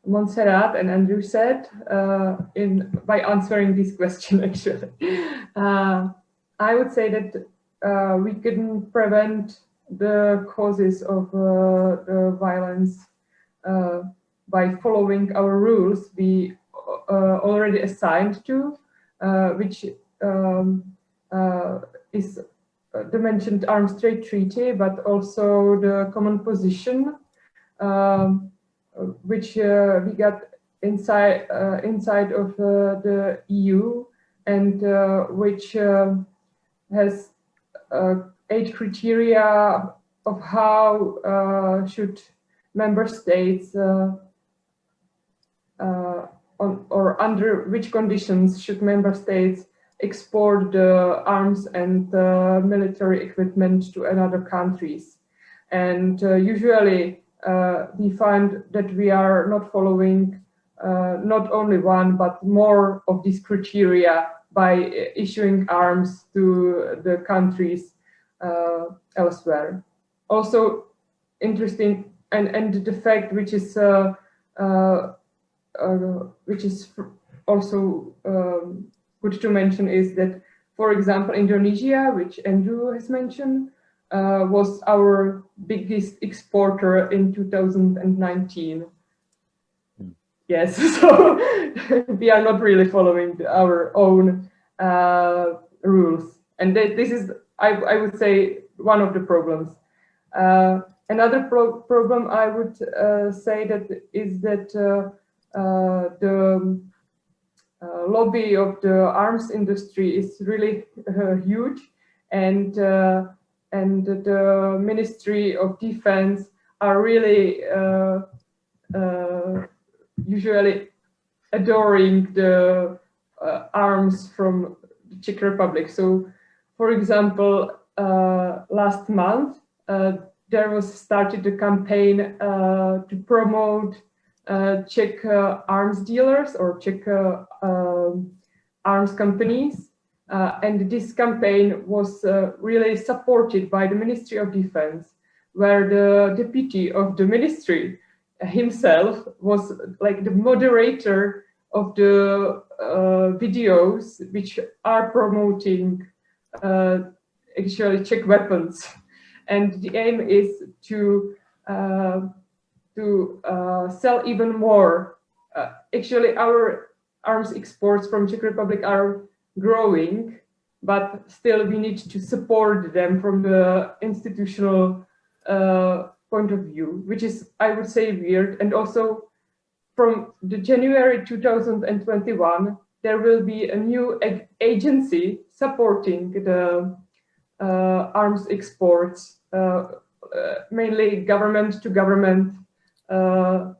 Montserrat and Andrew said uh, in by answering this question actually. Uh, I would say that uh, we couldn't prevent the causes of uh, the violence uh, by following our rules we uh, Uh, already assigned to, uh, which um, uh, is the mentioned Arms Trade Treaty, but also the common position um, which uh, we got inside uh, inside of uh, the EU and which has eight criteria of how should member states on, or under which conditions should member states export the arms and uh, military equipment to another countries. And uh, usually uh, we find that we are not following uh, not only one, but more of these criteria by issuing arms to the countries uh, elsewhere. Also interesting, and, and the fact which is uh, which is also um, good to mention is that, for example, Indonesia, which Andrew has mentioned, uh, was our biggest exporter in 2019. Hmm. Yes, so we are not really following our own uh, rules. And th this is, I, I, would say, one of the problems. Uh, another pro problem I would uh, say that is that uh, uh, the lobby of the arms industry is really huge and and the Ministry of Defense are really uh, uh, usually adoring the uh, arms from the Czech Republic. So, for example, uh, last month, uh, there was started a campaign uh, to promote Czech arms dealers or Czech um, arms companies uh, and this campaign was uh, really supported by the Ministry of Defense, where the deputy of the ministry himself was like the moderator of the uh, videos which are promoting uh, actually Czech weapons. And the aim is to uh, to uh, sell even more. actually, our arms exports from Czech Republic are growing, but still we need to support them from the institutional uh, point of view, which is, I would say, weird. And also from the January 2021, there will be a new ag agency supporting the uh, arms exports, uh, uh mainly government to government. Uh,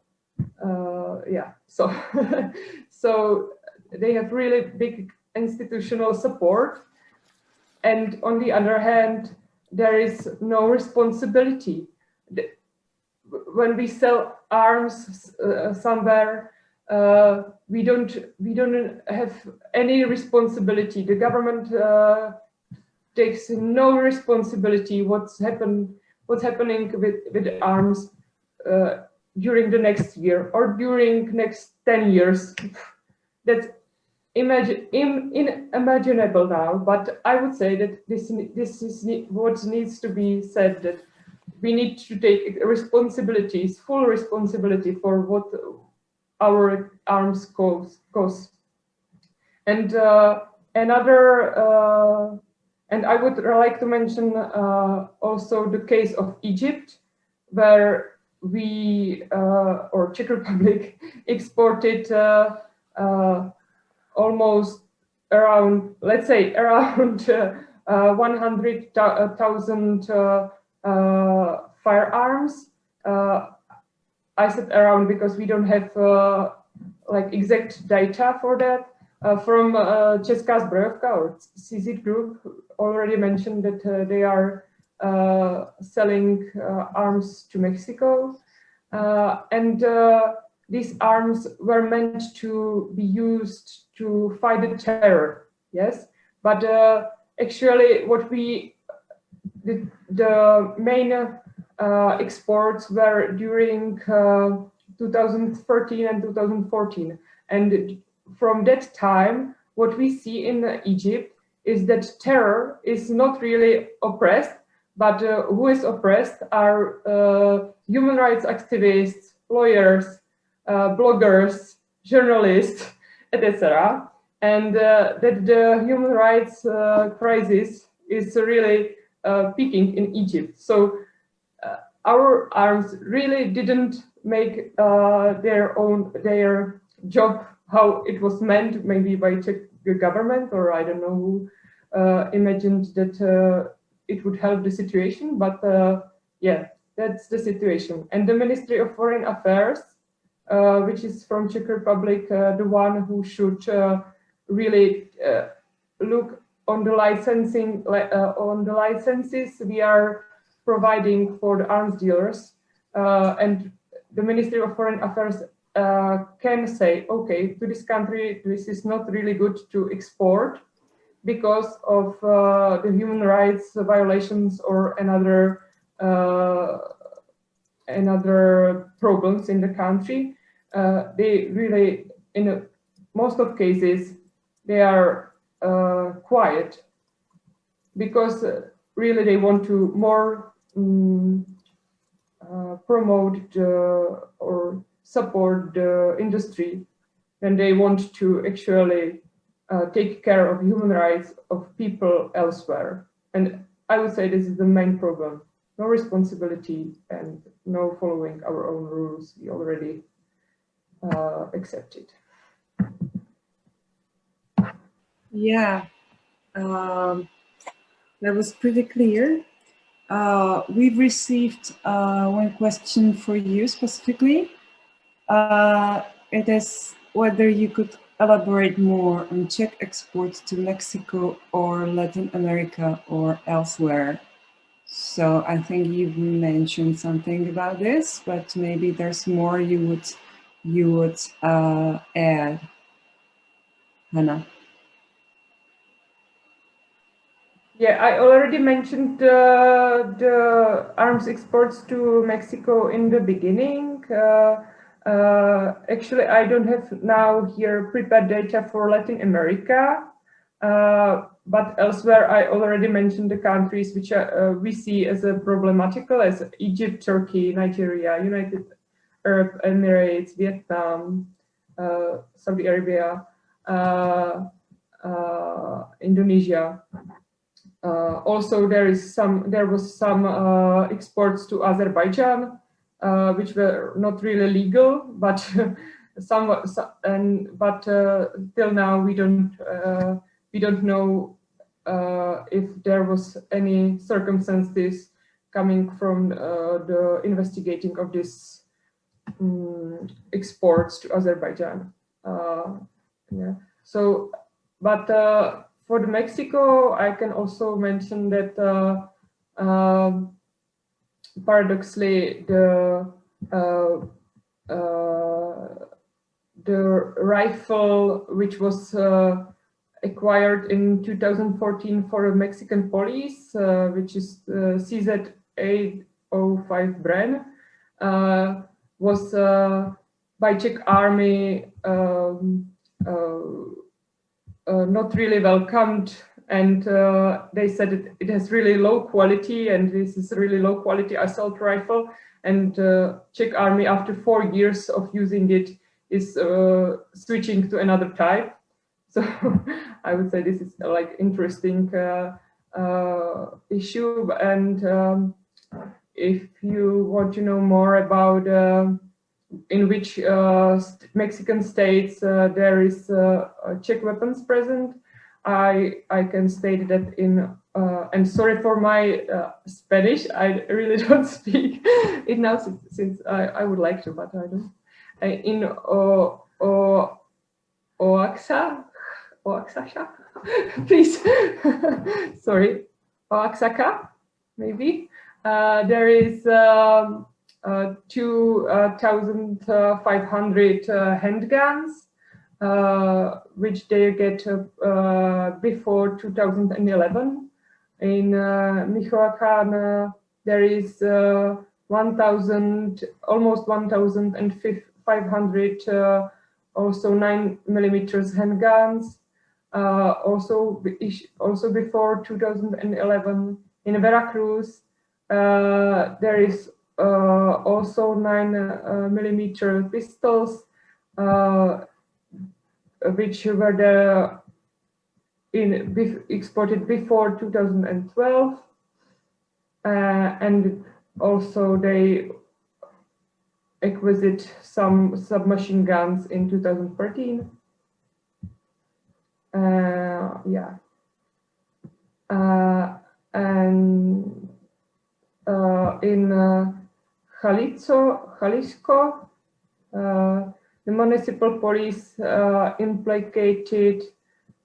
uh, yeah, so so they have really big institutional support. And on the other hand, there is no responsibility. when we sell arms uh, somewhere, uh, we don't we don't have any responsibility. The government uh, takes no responsibility what's happened what's happening with with arms uh, during the next year or during next 10 years. That's imagine in, unimaginable now, but I would say that this this is what needs to be said that we need to take responsibilities, full responsibility for what our arms cause. cause. And uh, another, uh, and I would like to mention uh, also the case of Egypt, where we, uh, or Czech Republic, exported uh, uh, almost around, let's say around 100,000 firearms I said around because we don't have uh, like exact data for that. Uh, from uh, Česká zbrojovka or CZ Group already mentioned that uh, they are uh, selling uh, arms to Mexico. Uh, and these arms were meant to be used to fight the terror, yes? But actually what we, the, the main uh, exports were during uh, 2013 and 2014. And from that time, what we see in Egypt is that terror is not really oppressed, but uh, who is oppressed are uh, human rights activists, lawyers, uh, bloggers, journalists, etc. And that the human rights crisis is really peaking in Egypt. So our arms really didn't make uh, their own their job how it was meant, maybe by Czech government or I don't know who uh, imagined that uh, it would help the situation. But uh, yeah, that's the situation. And the Ministry of Foreign Affairs, uh, which is from Czech Republic, uh, the one who should really look on the licensing on the licenses we are providing for the arms dealers. Uh, and the Ministry of Foreign Affairs uh, can say, okay, to this country, this is not really good to export because of uh, the human rights violations or another uh, another problems in the country. Uh, they really, in a, most of cases, they are uh, quiet because really they want to more um, uh, promote the, or support the industry and they want to actually uh, take care of human rights of people elsewhere. And I would say this is the main problem. No responsibility and no following our own rules we already uh, accepted. Yeah, um, that was pretty clear. Uh, we've received uh, one question for you specifically. Uh, it is whether you could elaborate more on Czech exports to Mexico or Latin America or elsewhere. So I think you've mentioned something about this, but maybe there's more you would you would uh, add, Hannah. Yeah, I already mentioned uh, the arms exports to Mexico in the beginning. Uh, uh, actually, I don't have now here prepared data for Latin America, uh, but elsewhere I already mentioned the countries which are, uh, we see as a problematical as Egypt, Turkey, Nigeria, United Arab Emirates, Vietnam, uh, Saudi Arabia, Indonesia. Uh, also, there is some. There was some uh, exports to Azerbaijan, uh, which were not really legal, but somewhat. And but uh, till now, we don't uh, we don't know uh, if there was any circumstances coming from the investigating of this um, exports to Azerbaijan. yeah. So, but for the Mexico, I can also mention that uh, paradoxically, the uh, uh, the rifle which was uh, acquired in 2014 for a Mexican police, uh, which is uh, CZ805 Bren, uh, was by Czech army um, not really welcomed and uh, they said it, it, has really low quality and this is a really low quality assault rifle. And uh, Czech army after four years of using it is uh, switching to another type. So I would say this is like interesting uh, uh, issue. And um, if you want to know more about uh, in which Mexican states there is Czech weapons present I I can state that in uh, and sorry for my uh, Spanish. I really don't speak it now since, since I, I would like to, but I don't. Uh, in o, o, Oaxa, Oaxaca, please. sorry, Oaxaca, maybe. Uh, there is um, uh, 2,500 uh, handguns uh, which they get uh, before 2011. In uh, Michoacan, there is 1,000, almost 1,500 also 9 millimeters handguns. Uh, also, also before 2011 in Veracruz, uh, there is uh, also 9 millimeter pistols which were the in exported before 2012 uh, and also they acquired some submachine guns in 2013 uh, yeah. Uh, and uh, in uh, Jalisco, Jalisco uh, the municipal police uh, implicated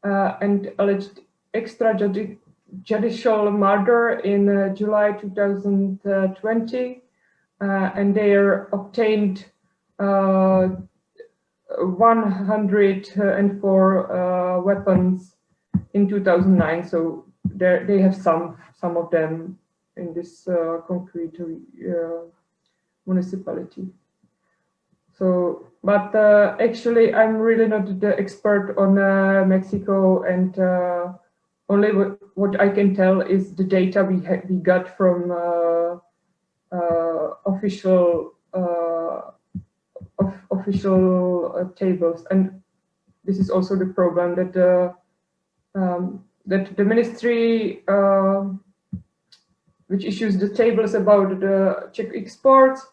uh, and alleged extrajudicial murder in uh, July 2020, uh, and they obtained uh, 104 uh, weapons in 2009. So they have some some of them in this concrete municipality. So, but uh, actually, I'm really not the expert on uh, Mexico, and uh, only what, I can tell is the data we we got from uh, uh, official uh, of official tables, and this is also the problem that the um, that the ministry which issues the tables about the Czech exports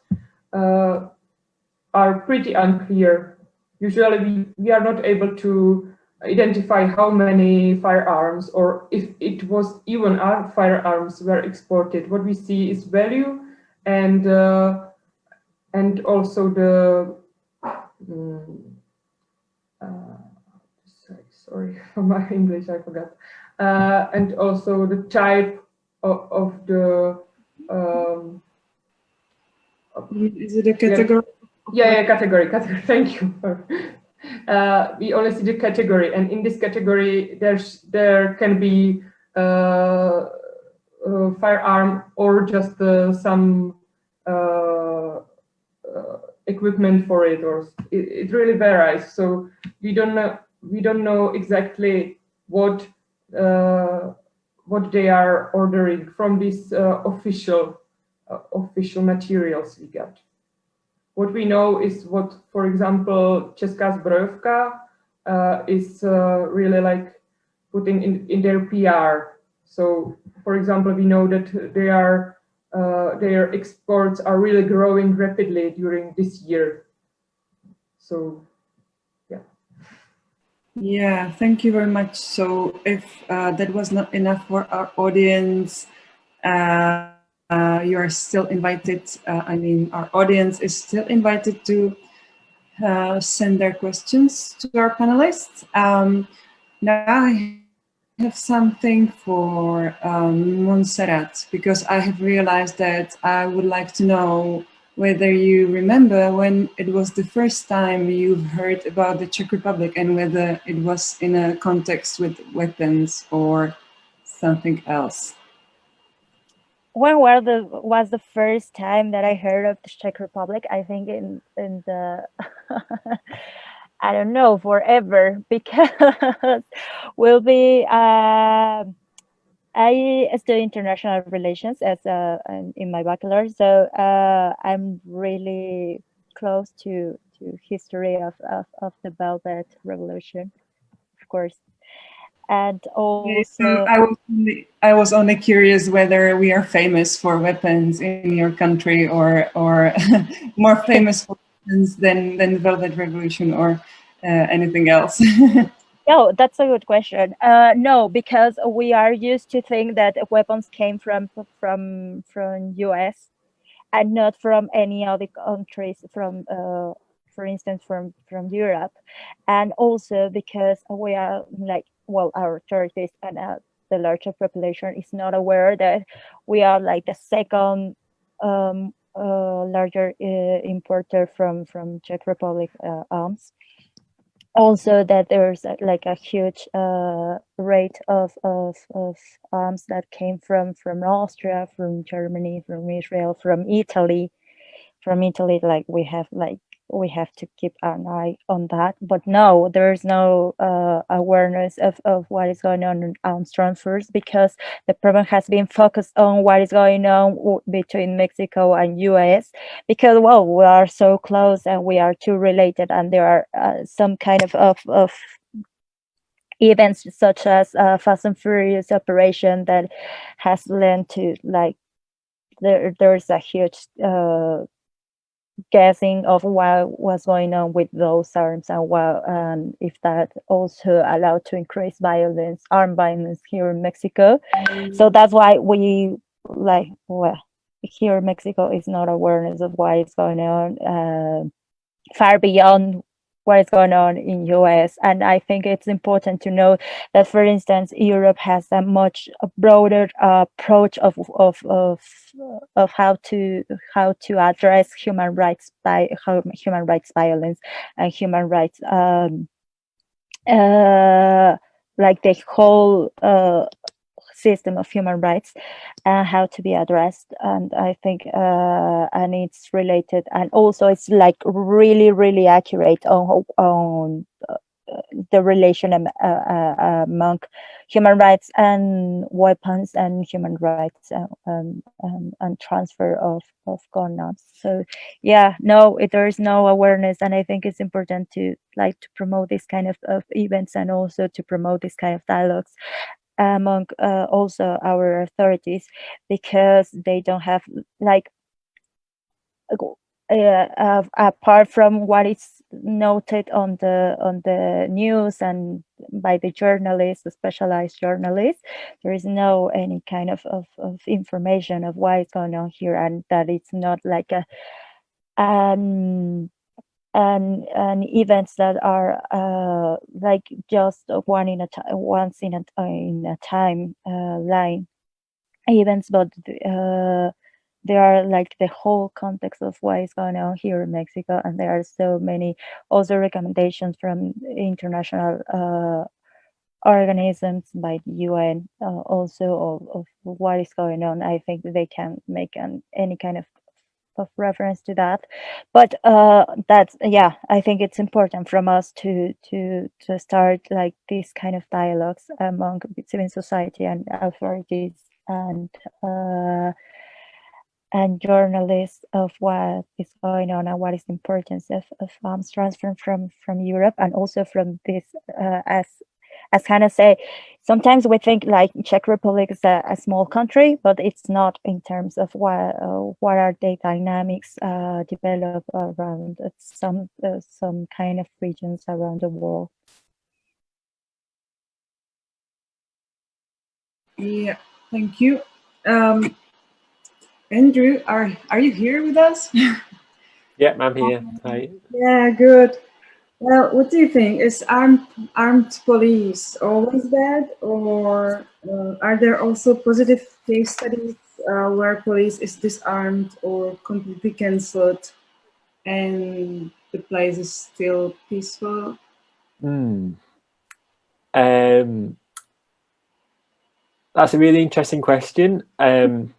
are pretty unclear. Usually we, we are not able to identify how many firearms or if it was even our firearms were exported. What we see is value and uh, and also the um, uh, sorry for my English I forgot uh, and also the type of, of the um, is it a category yeah, yeah, category, category. Thank you. uh, we only see the category, and in this category, there's there can be uh, uh, firearm or just uh, some uh, uh, equipment for it, or it, it, really varies. So we don't know we don't know exactly what what they are ordering from these official official materials we get. What we know is what, for example, Česká zbrojovka uh, is uh, really like putting in, in their PR. So, for example, we know that they are uh, their exports are really growing rapidly during this year. So, yeah. Yeah, thank you very much. So if uh, that was not enough for our audience, uh, uh, you are still invited, uh, I mean, our audience is still invited to uh, send their questions to our panelists. Um, now I have something for um, Montserrat because I have realized that I would like to know whether you remember when it was the first time you've heard about the Czech Republic and whether it was in a context with weapons or something else. When was the was the first time that I heard of the Czech Republic? I think in in the I don't know forever because we'll be. Uh, I study international relations as a, in my bachelor, so uh, I'm really close to to history of, of, of the Velvet Revolution, of course. And also, I was only, I was only curious whether we are famous for weapons in your country, or or more famous for weapons than than the Velvet Revolution, or uh, anything else. No, that's a good question. Uh, no, because we are used to think that weapons came from from from US and not from any other countries from uh, for instance from from Europe and also because we are like well our authorities and uh, the larger population is not aware that we are like the second um, uh, larger uh, importer from from Czech Republic uh, arms also that there's a, like a huge uh, rate of, of, of arms that came from from Austria, from Germany, from Israel, from Italy, from Italy. Like we have like we have to keep an eye on that. But no, there's no uh, awareness of, of what is going on on transfers because the problem has been focused on what is going on between Mexico and US because, well, we are so close and we are too related and there are uh, some kind of, of, of events such as uh, Fast and Furious operation that has led to like there there's a huge uh, guessing of what was going on with those arms and what um, if that also allowed to increase violence, armed violence here in Mexico. So that's why we like well here in Mexico is not awareness of why what is going on uh, far beyond what is going on in US. And I think it's important to know that, for instance, Europe has a much broader uh, approach of, of, of, of how to how to address human rights by human rights violence and human rights um, uh, like the whole uh, system of human rights and how to be addressed and i think uh, and it's related and also it's like really really accurate on on uh, the relation um, uh, uh, among human rights and weapons and human rights uh, um, um, and transfer of, of guns. So yeah, no, it, there is no awareness. And I think it's important to like to promote this kind of, of events and also to promote this kind of dialogues among uh, also our authorities because they don't have like uh, uh, apart from what is noted on the on the news and by the journalists the specialized journalists there is no any kind of, of, of information of what is going on here and that it's not like a um and and events that are uh, like just one in a once in a in a time uh, line events, but uh, there are like the whole context of what is going on here in Mexico, and there are so many also recommendations from international uh, organisms by the UN also of, of what is going on. I think they can make an, any kind of of reference to that. But uh that's yeah i think it's important from us to to to start like these kind of dialogues among civil society and authorities and uh and journalists of what is going on and what is the importance of, of arms transfer from from Europe and also from this uh, as as Hannah say, sometimes we think like Czech Republic is a, a small country, but it's not in terms of what uh, what are the dynamics uh, develop around some uh, some kind of regions around the world. Yeah, thank you. Um, Andrew, are are you here with us? yeah, I'm here. Hi. Yeah, good. Well, what do you think? Is armed armed police always bad, or uh, are there also positive case studies uh, where police is disarmed or completely cancelled, and the place is still peaceful? Hmm. Um, that's a really interesting question. Um,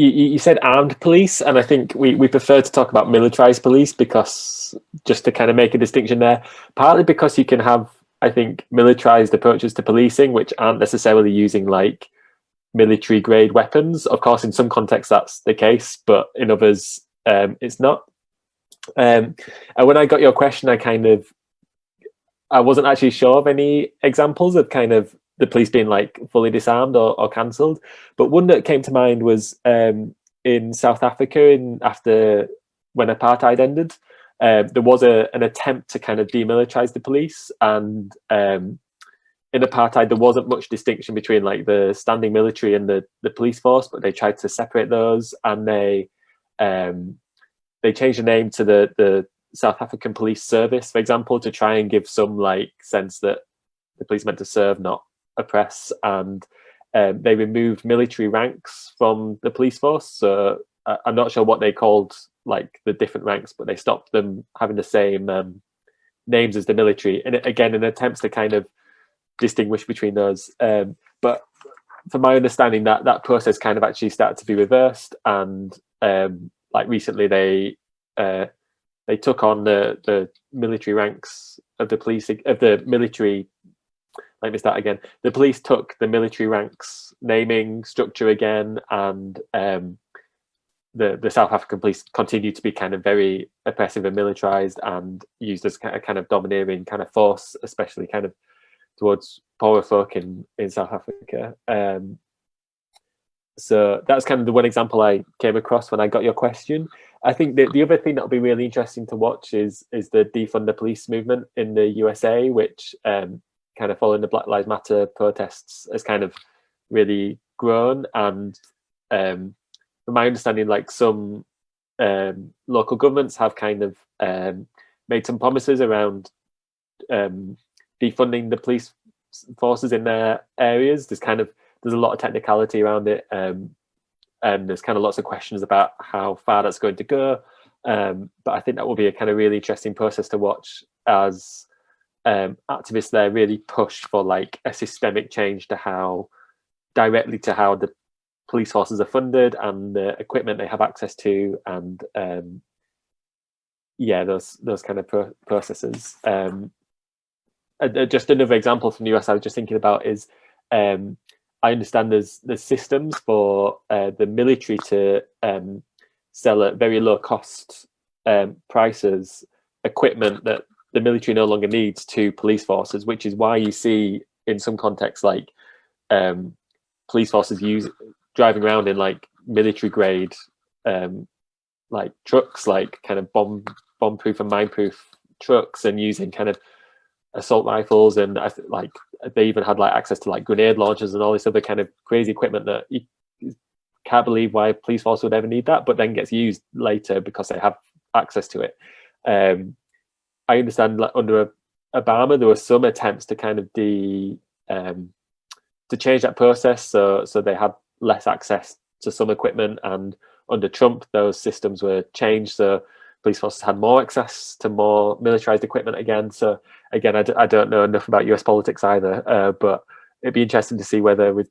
you, you said armed police, and I think we, we prefer to talk about militarized police because just to kind of make a distinction there, partly because you can have, I think, militarized approaches to policing, which aren't necessarily using like military grade weapons. Of course, in some contexts that's the case, but in others um, it's not. Um, and when I got your question, I kind of, I wasn't actually sure of any examples of kind of the police being like fully disarmed or, or cancelled. But one that came to mind was um, in South Africa in after when apartheid ended. Um, there was a, an attempt to kind of demilitarize the police and um, in apartheid there wasn't much distinction between like the standing military and the, the police force but they tried to separate those and they um, they changed the name to the the South African Police Service, for example, to try and give some like sense that the police meant to serve, not oppress and um, they removed military ranks from the police force. So uh, I'm not sure what they called like the different ranks, but they stopped them having the same um, names as the military. And again, in attempts to kind of distinguish between those. Um, but from my understanding, that that process kind of actually started to be reversed, and um, like recently they uh, they took on the the military ranks of the police of the military let me start again. The police took the military ranks naming structure again, and um, the the South African police continued to be kind of very oppressive and militarized, and used as a kind of domineering kind of force, especially kind of towards poorer folk in in South Africa. Um, so that's kind of the one example I came across when I got your question. I think the, the other thing that'll be really interesting to watch is is the defund the police movement in the USA, which um, kind of following the Black Lives Matter protests has kind of really grown. And um, from my understanding, like some um, local governments have kind of um, made some promises around um, defunding the police forces in their areas. There's kind of there's a lot of technicality around it, um, and there's kind of lots of questions about how far that's going to go. Um, but I think that will be a kind of really interesting process to watch as um, activists there really push for like a systemic change to how directly to how the police forces are funded and the equipment they have access to and um, yeah those those kind of pro processes. Um, uh, just another example from the US I was just thinking about is um, I understand there's there's systems for uh, the military to um, sell at very low cost um, prices equipment that the military no longer needs to police forces, which is why you see in some contexts like um, police forces use driving around in like military grade um, like trucks, like kind of bomb bomb proof and mine proof trucks, and using kind of assault rifles and like they even had like access to like grenade launchers and all this other kind of crazy equipment that you can't believe why police force would ever need that, but then gets used later because they have access to it. Um, I understand like under Obama, there were some attempts to kind of de um, to change that process, so so they had less access to some equipment, and under Trump, those systems were changed, so police forces had more access to more militarized equipment again. So again, I d I don't know enough about US politics either, uh, but it'd be interesting to see whether with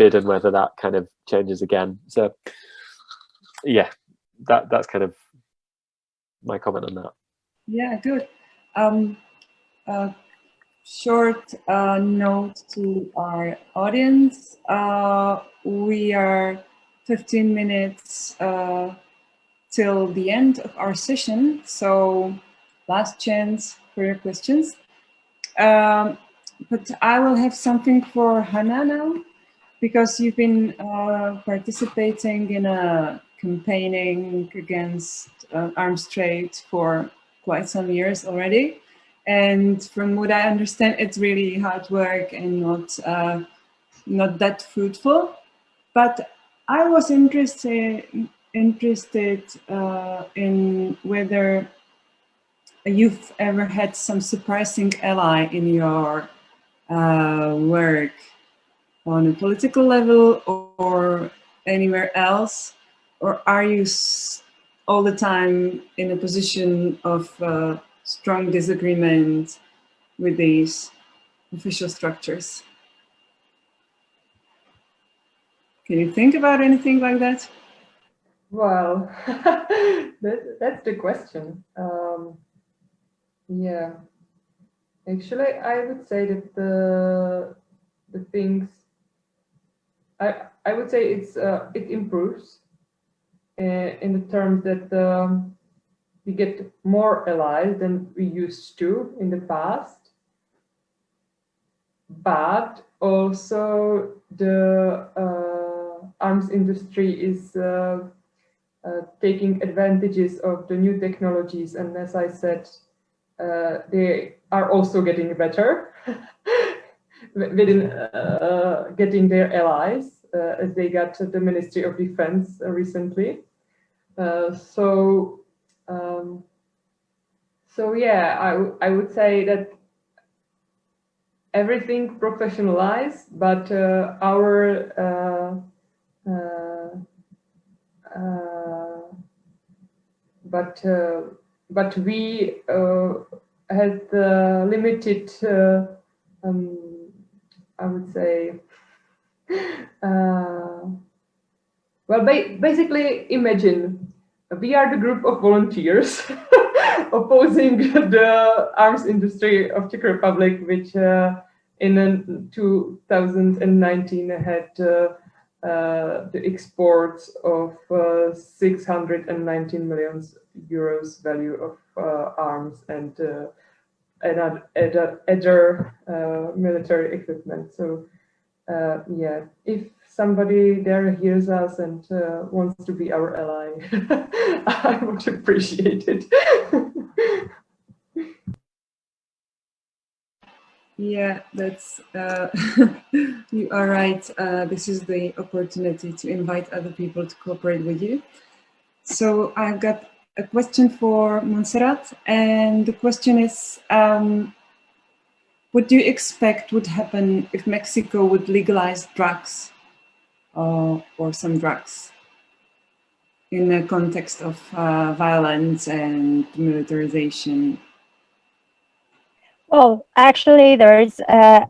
Biden whether that kind of changes again. So yeah, that that's kind of my comment on that. Yeah, good. Um, a short uh, note to our audience. Uh, we are 15 minutes uh, till the end of our session, so last chance for your questions. Um, but I will have something for Hannah now, because you've been uh, participating in a campaigning against uh, arms trade for quite some years already. And from what I understand, it's really hard work and not, uh, not that fruitful. But I was interested, interested uh, in whether you've ever had some surprising ally in your uh, work on a political level or anywhere else? Or are you all the time in a position of uh, strong disagreement with these official structures? Can you think about anything like that? Well, that, that's the question. Um, yeah, actually, I would say that the the things I I would say it's uh, it improves in the terms that um, we get more allies than we used to in the past, but also the uh, arms industry is uh, uh, taking advantages of the new technologies, and as I said uh, they are also getting better within uh, getting their allies uh, as they got the Ministry of Defense recently. So, um, so yeah, I, I would say that everything professionalized, but uh, our uh, uh, but but we uh, had uh, limited, uh, um, I would say, well, ba basically imagine we are the group of volunteers opposing the arms industry of Czech Republic, which uh, in 2019 had uh, uh, the exports of 619 million euros value of uh, arms and uh, other, uh, military equipment. So yeah, if somebody there hears us and wants to be our ally, I would appreciate it. Yeah, that's, uh, you are right. Uh, this is the opportunity to invite other people to cooperate with you. So I've got a question for Montserrat, and the question is, um, what do you expect would happen if Mexico would legalize drugs uh, or some drugs in the context of uh, violence and militarization? Well, actually, there is uh,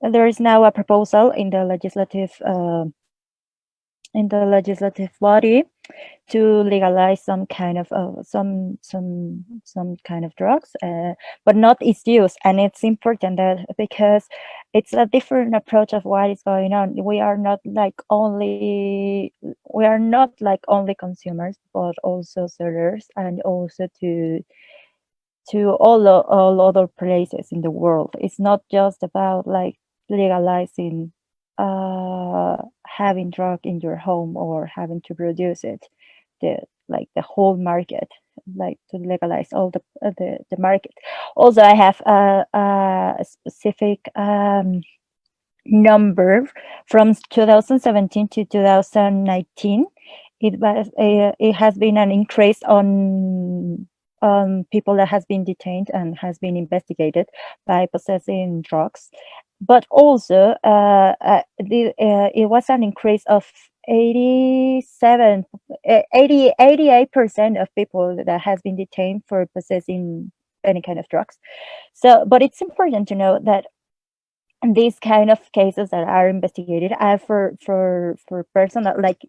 there is now a proposal in the legislative uh, in the legislative body to legalize some kind of uh, some some some kind of drugs uh, but not its use and it's important that because it's a different approach of what is going on. We are not like only we are not like only consumers but also sellers and also to to all all other places in the world. It's not just about like legalizing uh, having drug in your home or having to produce it, the like the whole market, like to legalize all the uh, the, the market. Also, I have a, a specific um, number from 2017 to 2019. It was a, it has been an increase on um, people that has been detained and has been investigated by possessing drugs but also uh, uh, the, uh, it was an increase of 87 80 88 percent of people that has been detained for possessing any kind of drugs so but it's important to know that these kind of cases that are investigated are for for for personal like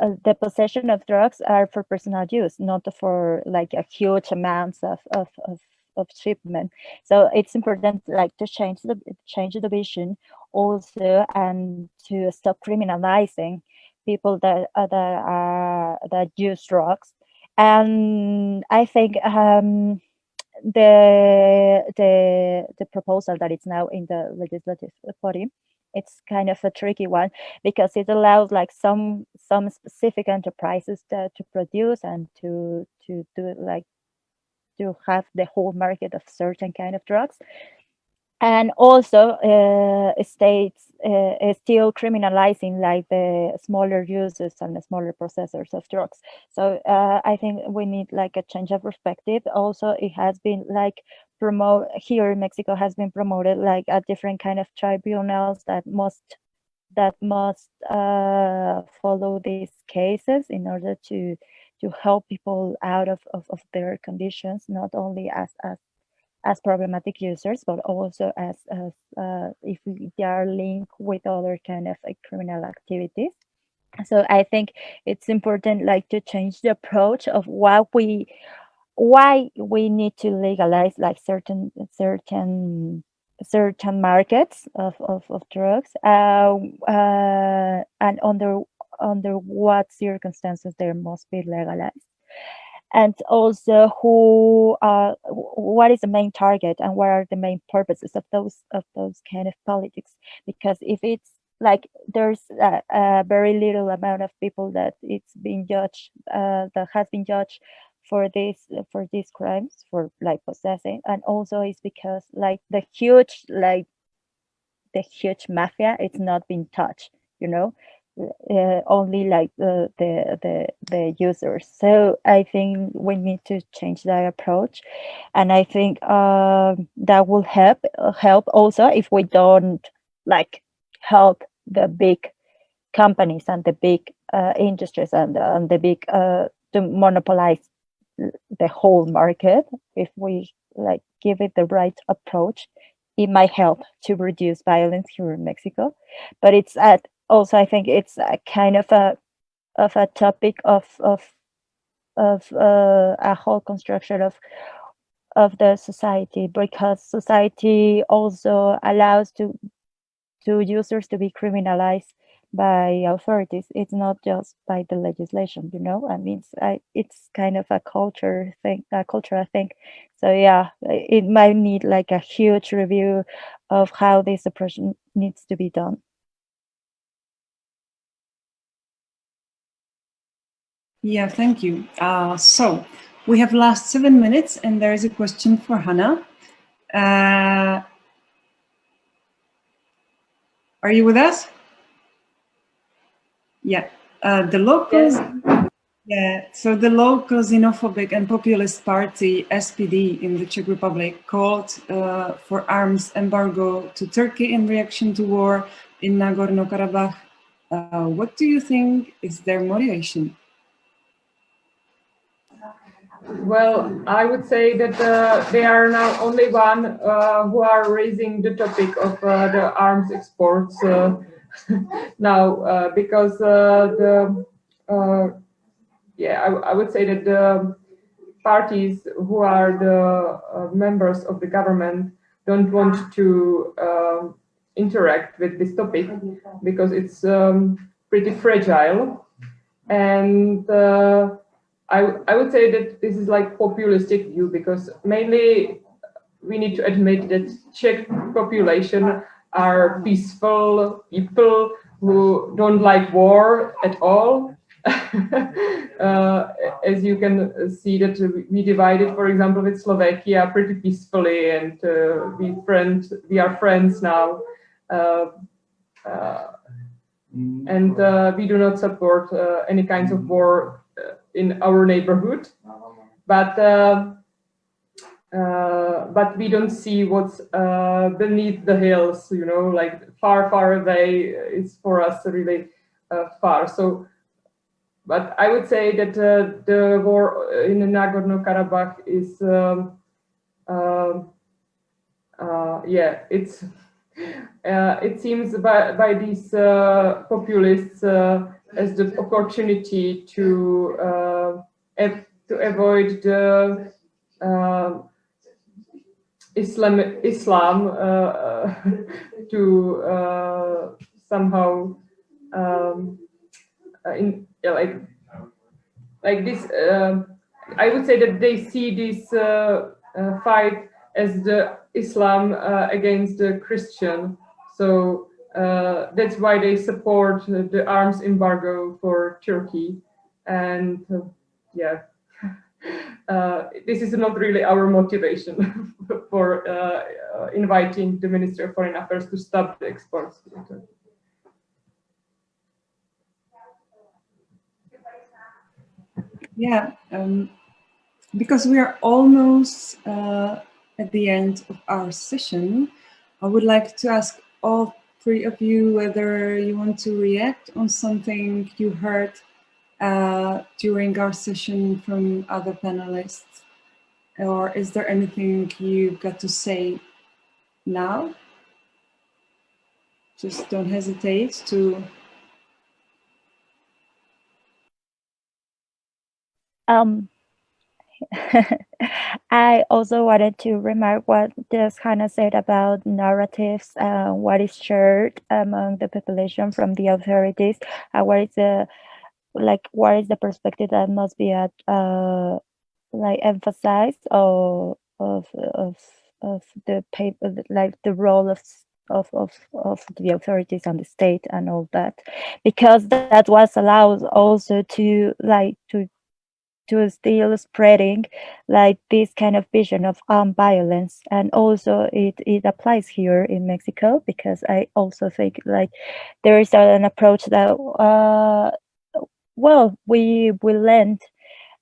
uh, the possession of drugs are for personal use not for like a huge amounts of of, of of shipment. So it's important like to change the change the vision also and to stop criminalizing people that uh, that are that use drugs. And I think um, the the the proposal that is now in the legislative body it's kind of a tricky one because it allows like some some specific enterprises to, to produce and to to do like to have the whole market of certain kind of drugs and also uh, states uh, still criminalizing like the smaller users and the smaller processors of drugs. So uh, I think we need like a change of perspective. Also, it has been like promote here in Mexico has been promoted like a different kind of tribunals that must that must uh, follow these cases in order to to help people out of, of, of their conditions, not only as as as problematic users, but also as, as uh, if they are linked with other kind of like criminal activities. So I think it's important like to change the approach of what we, why we need to legalize like certain, certain, certain markets of, of, of drugs uh, uh, and under, under what circumstances they must be legalized and also who uh, what is the main target and what are the main purposes of those of those kind of politics? Because if it's like there's a, a very little amount of people that it's been judged uh, that has been judged for this for these crimes for like possessing and also it's because like the huge like the huge mafia it's not been touched you know uh, only like the, the the the users. So i think we need to change that approach. And i think uh, that will help help also if we don't like help the big companies and the big uh, industries and, and the big uh, to monopolize the whole market. If we like give it the right approach it might help to reduce violence here in mexico. But it's at also I think it's a kind of a of a topic of of of uh, a whole construction of of the society because society also allows to to users to be criminalized by authorities. It's not just by the legislation you know? I mean it's, I, it's kind of a culture thing a culture i think so yeah it might need like a huge review of how this approach needs to be done Yeah, thank you. Uh, so we have last seven minutes and there is a question for Hannah. Uh, are you with us? Yeah, uh, the locals, yeah, so the local xenophobic and populist party SPD in the Czech Republic called uh, for arms embargo to Turkey in reaction to war in Nagorno-Karabakh. Uh, what do you think is their motivation? Well, I would say that uh, they are now only one uh, who are raising the topic of uh, the arms exports uh, now uh, because uh, the yeah I, I, would say that the parties who are the members of the government don't want to um, interact with this topic because it's um, pretty fragile. And I, I would say that this is like populistic view because mainly we need to admit that Czech population are peaceful people who don't like war at all. uh, as you can see that we divided, for example, with Slovakia pretty peacefully and uh, we friend, we are friends now. Uh, uh and uh, we do not support uh, any kinds of war in our neighborhood, but uh, uh, but we don't see what's uh, beneath the hills. You know, like far, far away. It's for us really uh, far. So, but I would say that uh, the war in Nagorno-Karabakh is, um, um uh, yeah, it's. it seems by, by these populists as the opportunity to uh, to avoid the uh, Islam Islam uh, to uh, somehow um, uh, in yeah, like like this. Uh, I would say that they see this fight as the Islam against the Christian. So uh, that's why they support the arms embargo for Turkey. And uh, yeah, uh, this is not really our motivation for uh, uh, inviting the Minister of Foreign Affairs to stop the exports. Yeah, um, because we are almost uh, at the end of our session, I would like to ask all three of you whether you want to react on something you heard uh, during our session from other panelists? Or is there anything you've got to say now? Just don't hesitate to Um, I also wanted to remark what just Hannah said about narratives, uh, what is shared among the population from the authorities, uh, what is the like what is the perspective that must be at uh, like emphasized or of of of the paper like the role of of, of, of the authorities and the state and all that. Because that was allowed also to like to to still spreading like this kind of vision of armed violence. And also it it applies here in mexico because i also think like there is an approach that uh well we we lend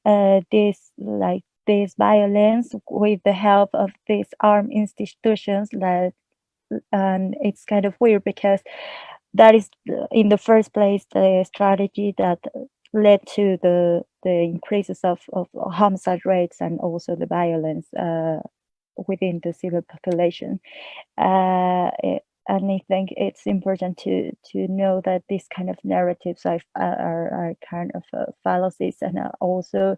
uh this like this violence with the help of these armed institutions like and it's kind of weird because that is in the first place the strategy that led to the the increases of, of homicide rates and also the violence uh, within the civil population. Uh, and I think it's important to to know that these kind of narratives are are, are kind of uh, fallacies and also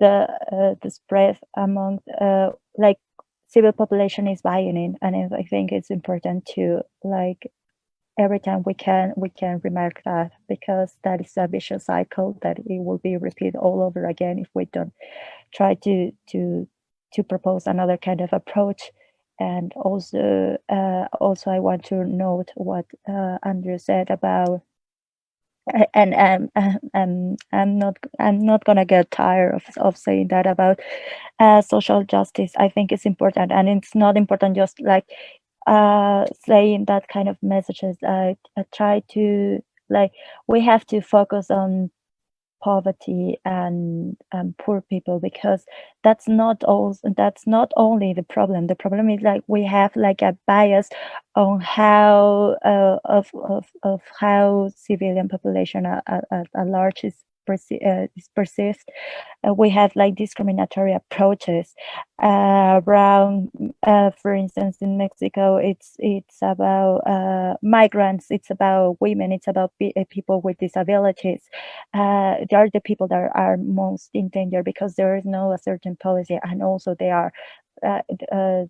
the uh, the spread among uh, like civil population is buying in, and I think it's important to like every time we can we can remark that because that is a vicious cycle that it will be repeated all over again if we don't try to to to propose another kind of approach and also uh, also I want to note what uh, Andrew said about and um, um, I'm not I'm not gonna get tired of, of saying that about uh, social justice. I think it's important, and it's not important just like uh, saying that kind of messages. I, I try to like we have to focus on poverty and um, poor people because that's not all that's not only the problem the problem is like we have like a bias on how uh, of, of of how civilian population at, at, at large is perce uh, is. Uh, we have like discriminatory approaches uh, around, uh, for instance, in Mexico, it's it's about uh, migrants, it's about women, it's about uh, people with disabilities. they are the people that are most in danger because there is no a certain policy, and also they are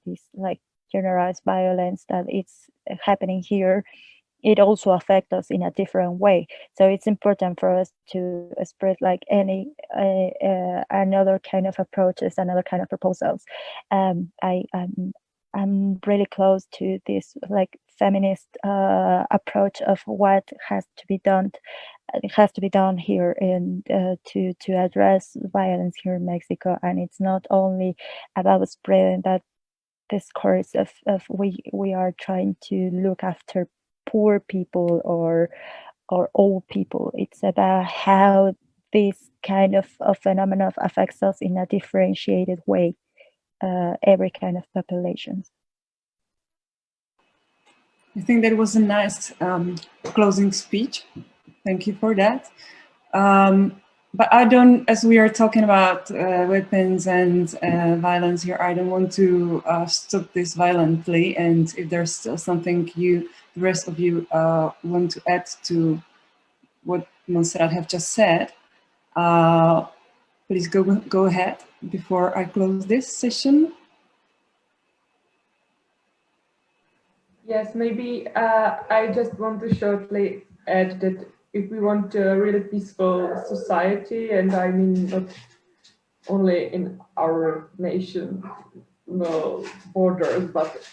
this like generalized violence that it's happening here it also affects us in a different way. So it's important for us to spread like any uh, uh, another kind of approaches, another kind of proposals. Um, I I'm I'm really close to this like feminist uh, approach of what has to be done. It has to be done here in uh, to to address violence here in Mexico, and it's not only about spreading that discourse of, of we we are trying to look after poor people or or old people. It's about how this kind of, of phenomenon affects us in a differentiated way, uh, every kind of populations. I think that was a nice um, closing speech. Thank you for that. Um, but I don't, as we are talking about uh, weapons and uh, violence here, I don't want to uh, stop this violently. And if there's still something you the rest of you uh, want to add to what Montserrat have just said, uh, please go, go ahead before I close this session. Yes, maybe uh, I just want to shortly add that if we want a really peaceful society, and I mean not only in our nation no, borders, but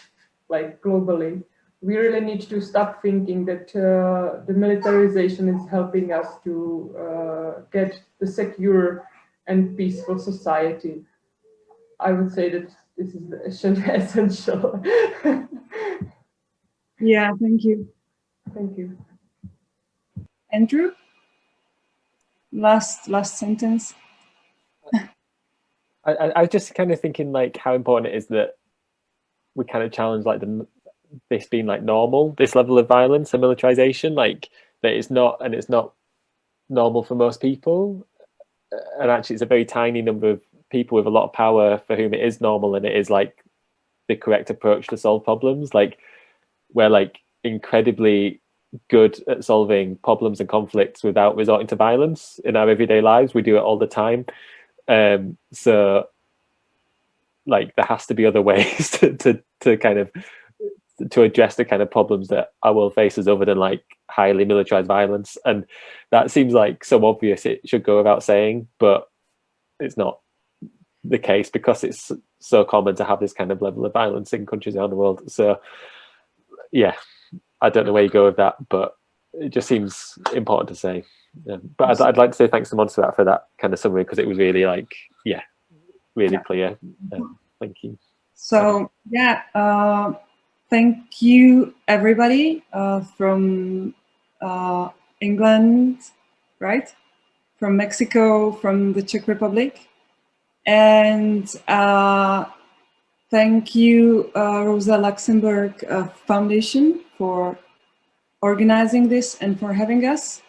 like globally, we really need to stop thinking that uh, the militarization is helping us to uh, get the secure and peaceful society. I would say that this is essential. yeah, thank you. Thank you. Andrew? Last last sentence. I, I, I just kind of thinking like how important it is that we kind of challenge like the this being like normal, this level of violence and militarization, like that it's not and it's not normal for most people. And actually it's a very tiny number of people with a lot of power for whom it is normal and it is like the correct approach to solve problems. Like we're like incredibly good at solving problems and conflicts without resorting to violence in our everyday lives. We do it all the time. Um, so like there has to be other ways to, to, to kind of to address the kind of problems that our world faces other than like highly militarized violence. And that seems like so obvious it should go without saying, but it's not the case because it's so common to have this kind of level of violence in countries around the world. So yeah, I don't know where you go with that, but it just seems important to say. Yeah. But I'd, I'd, like to say thanks to Montserrat for that kind of summary because it was really like, yeah, really yeah. clear. Um, thank you. So yeah, uh, thank you everybody uh, from uh, England, right? From Mexico, from the Czech Republic. And uh, thank you, uh, Rosa Luxemburg uh, Foundation for organizing this and for having us.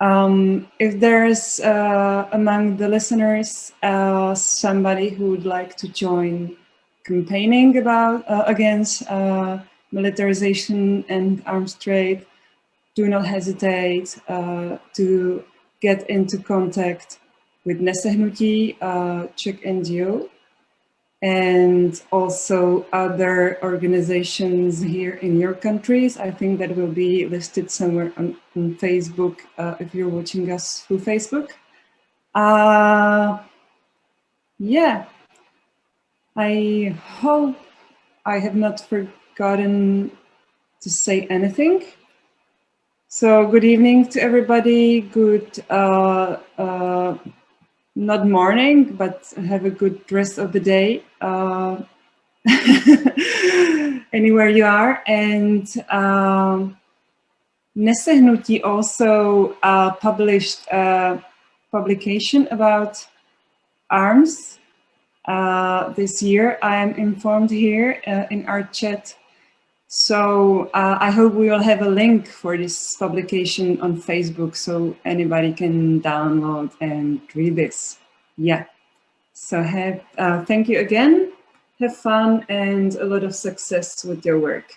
Um, if there's uh, among the listeners uh, somebody who would like to join campaigning about uh, against uh, militarization and arms trade, do not hesitate to get into contact with Nesehnuti, uh, Czech NGO, and also other organizations here in your countries. I think that will be listed somewhere on, on Facebook uh, if you're watching us through Facebook. Uh, yeah, I hope I have not forgotten to say anything. So good evening to everybody. Good uh, uh, not morning, but have a good rest of the day uh, anywhere you are. And um, Nesehnuti also uh, published a publication about arms uh, this year. I am informed here uh, in our chat so uh, I hope we will have a link for this publication on Facebook so anybody can download and read this. Yeah. So have, uh, thank you again. Have fun and a lot of success with your work.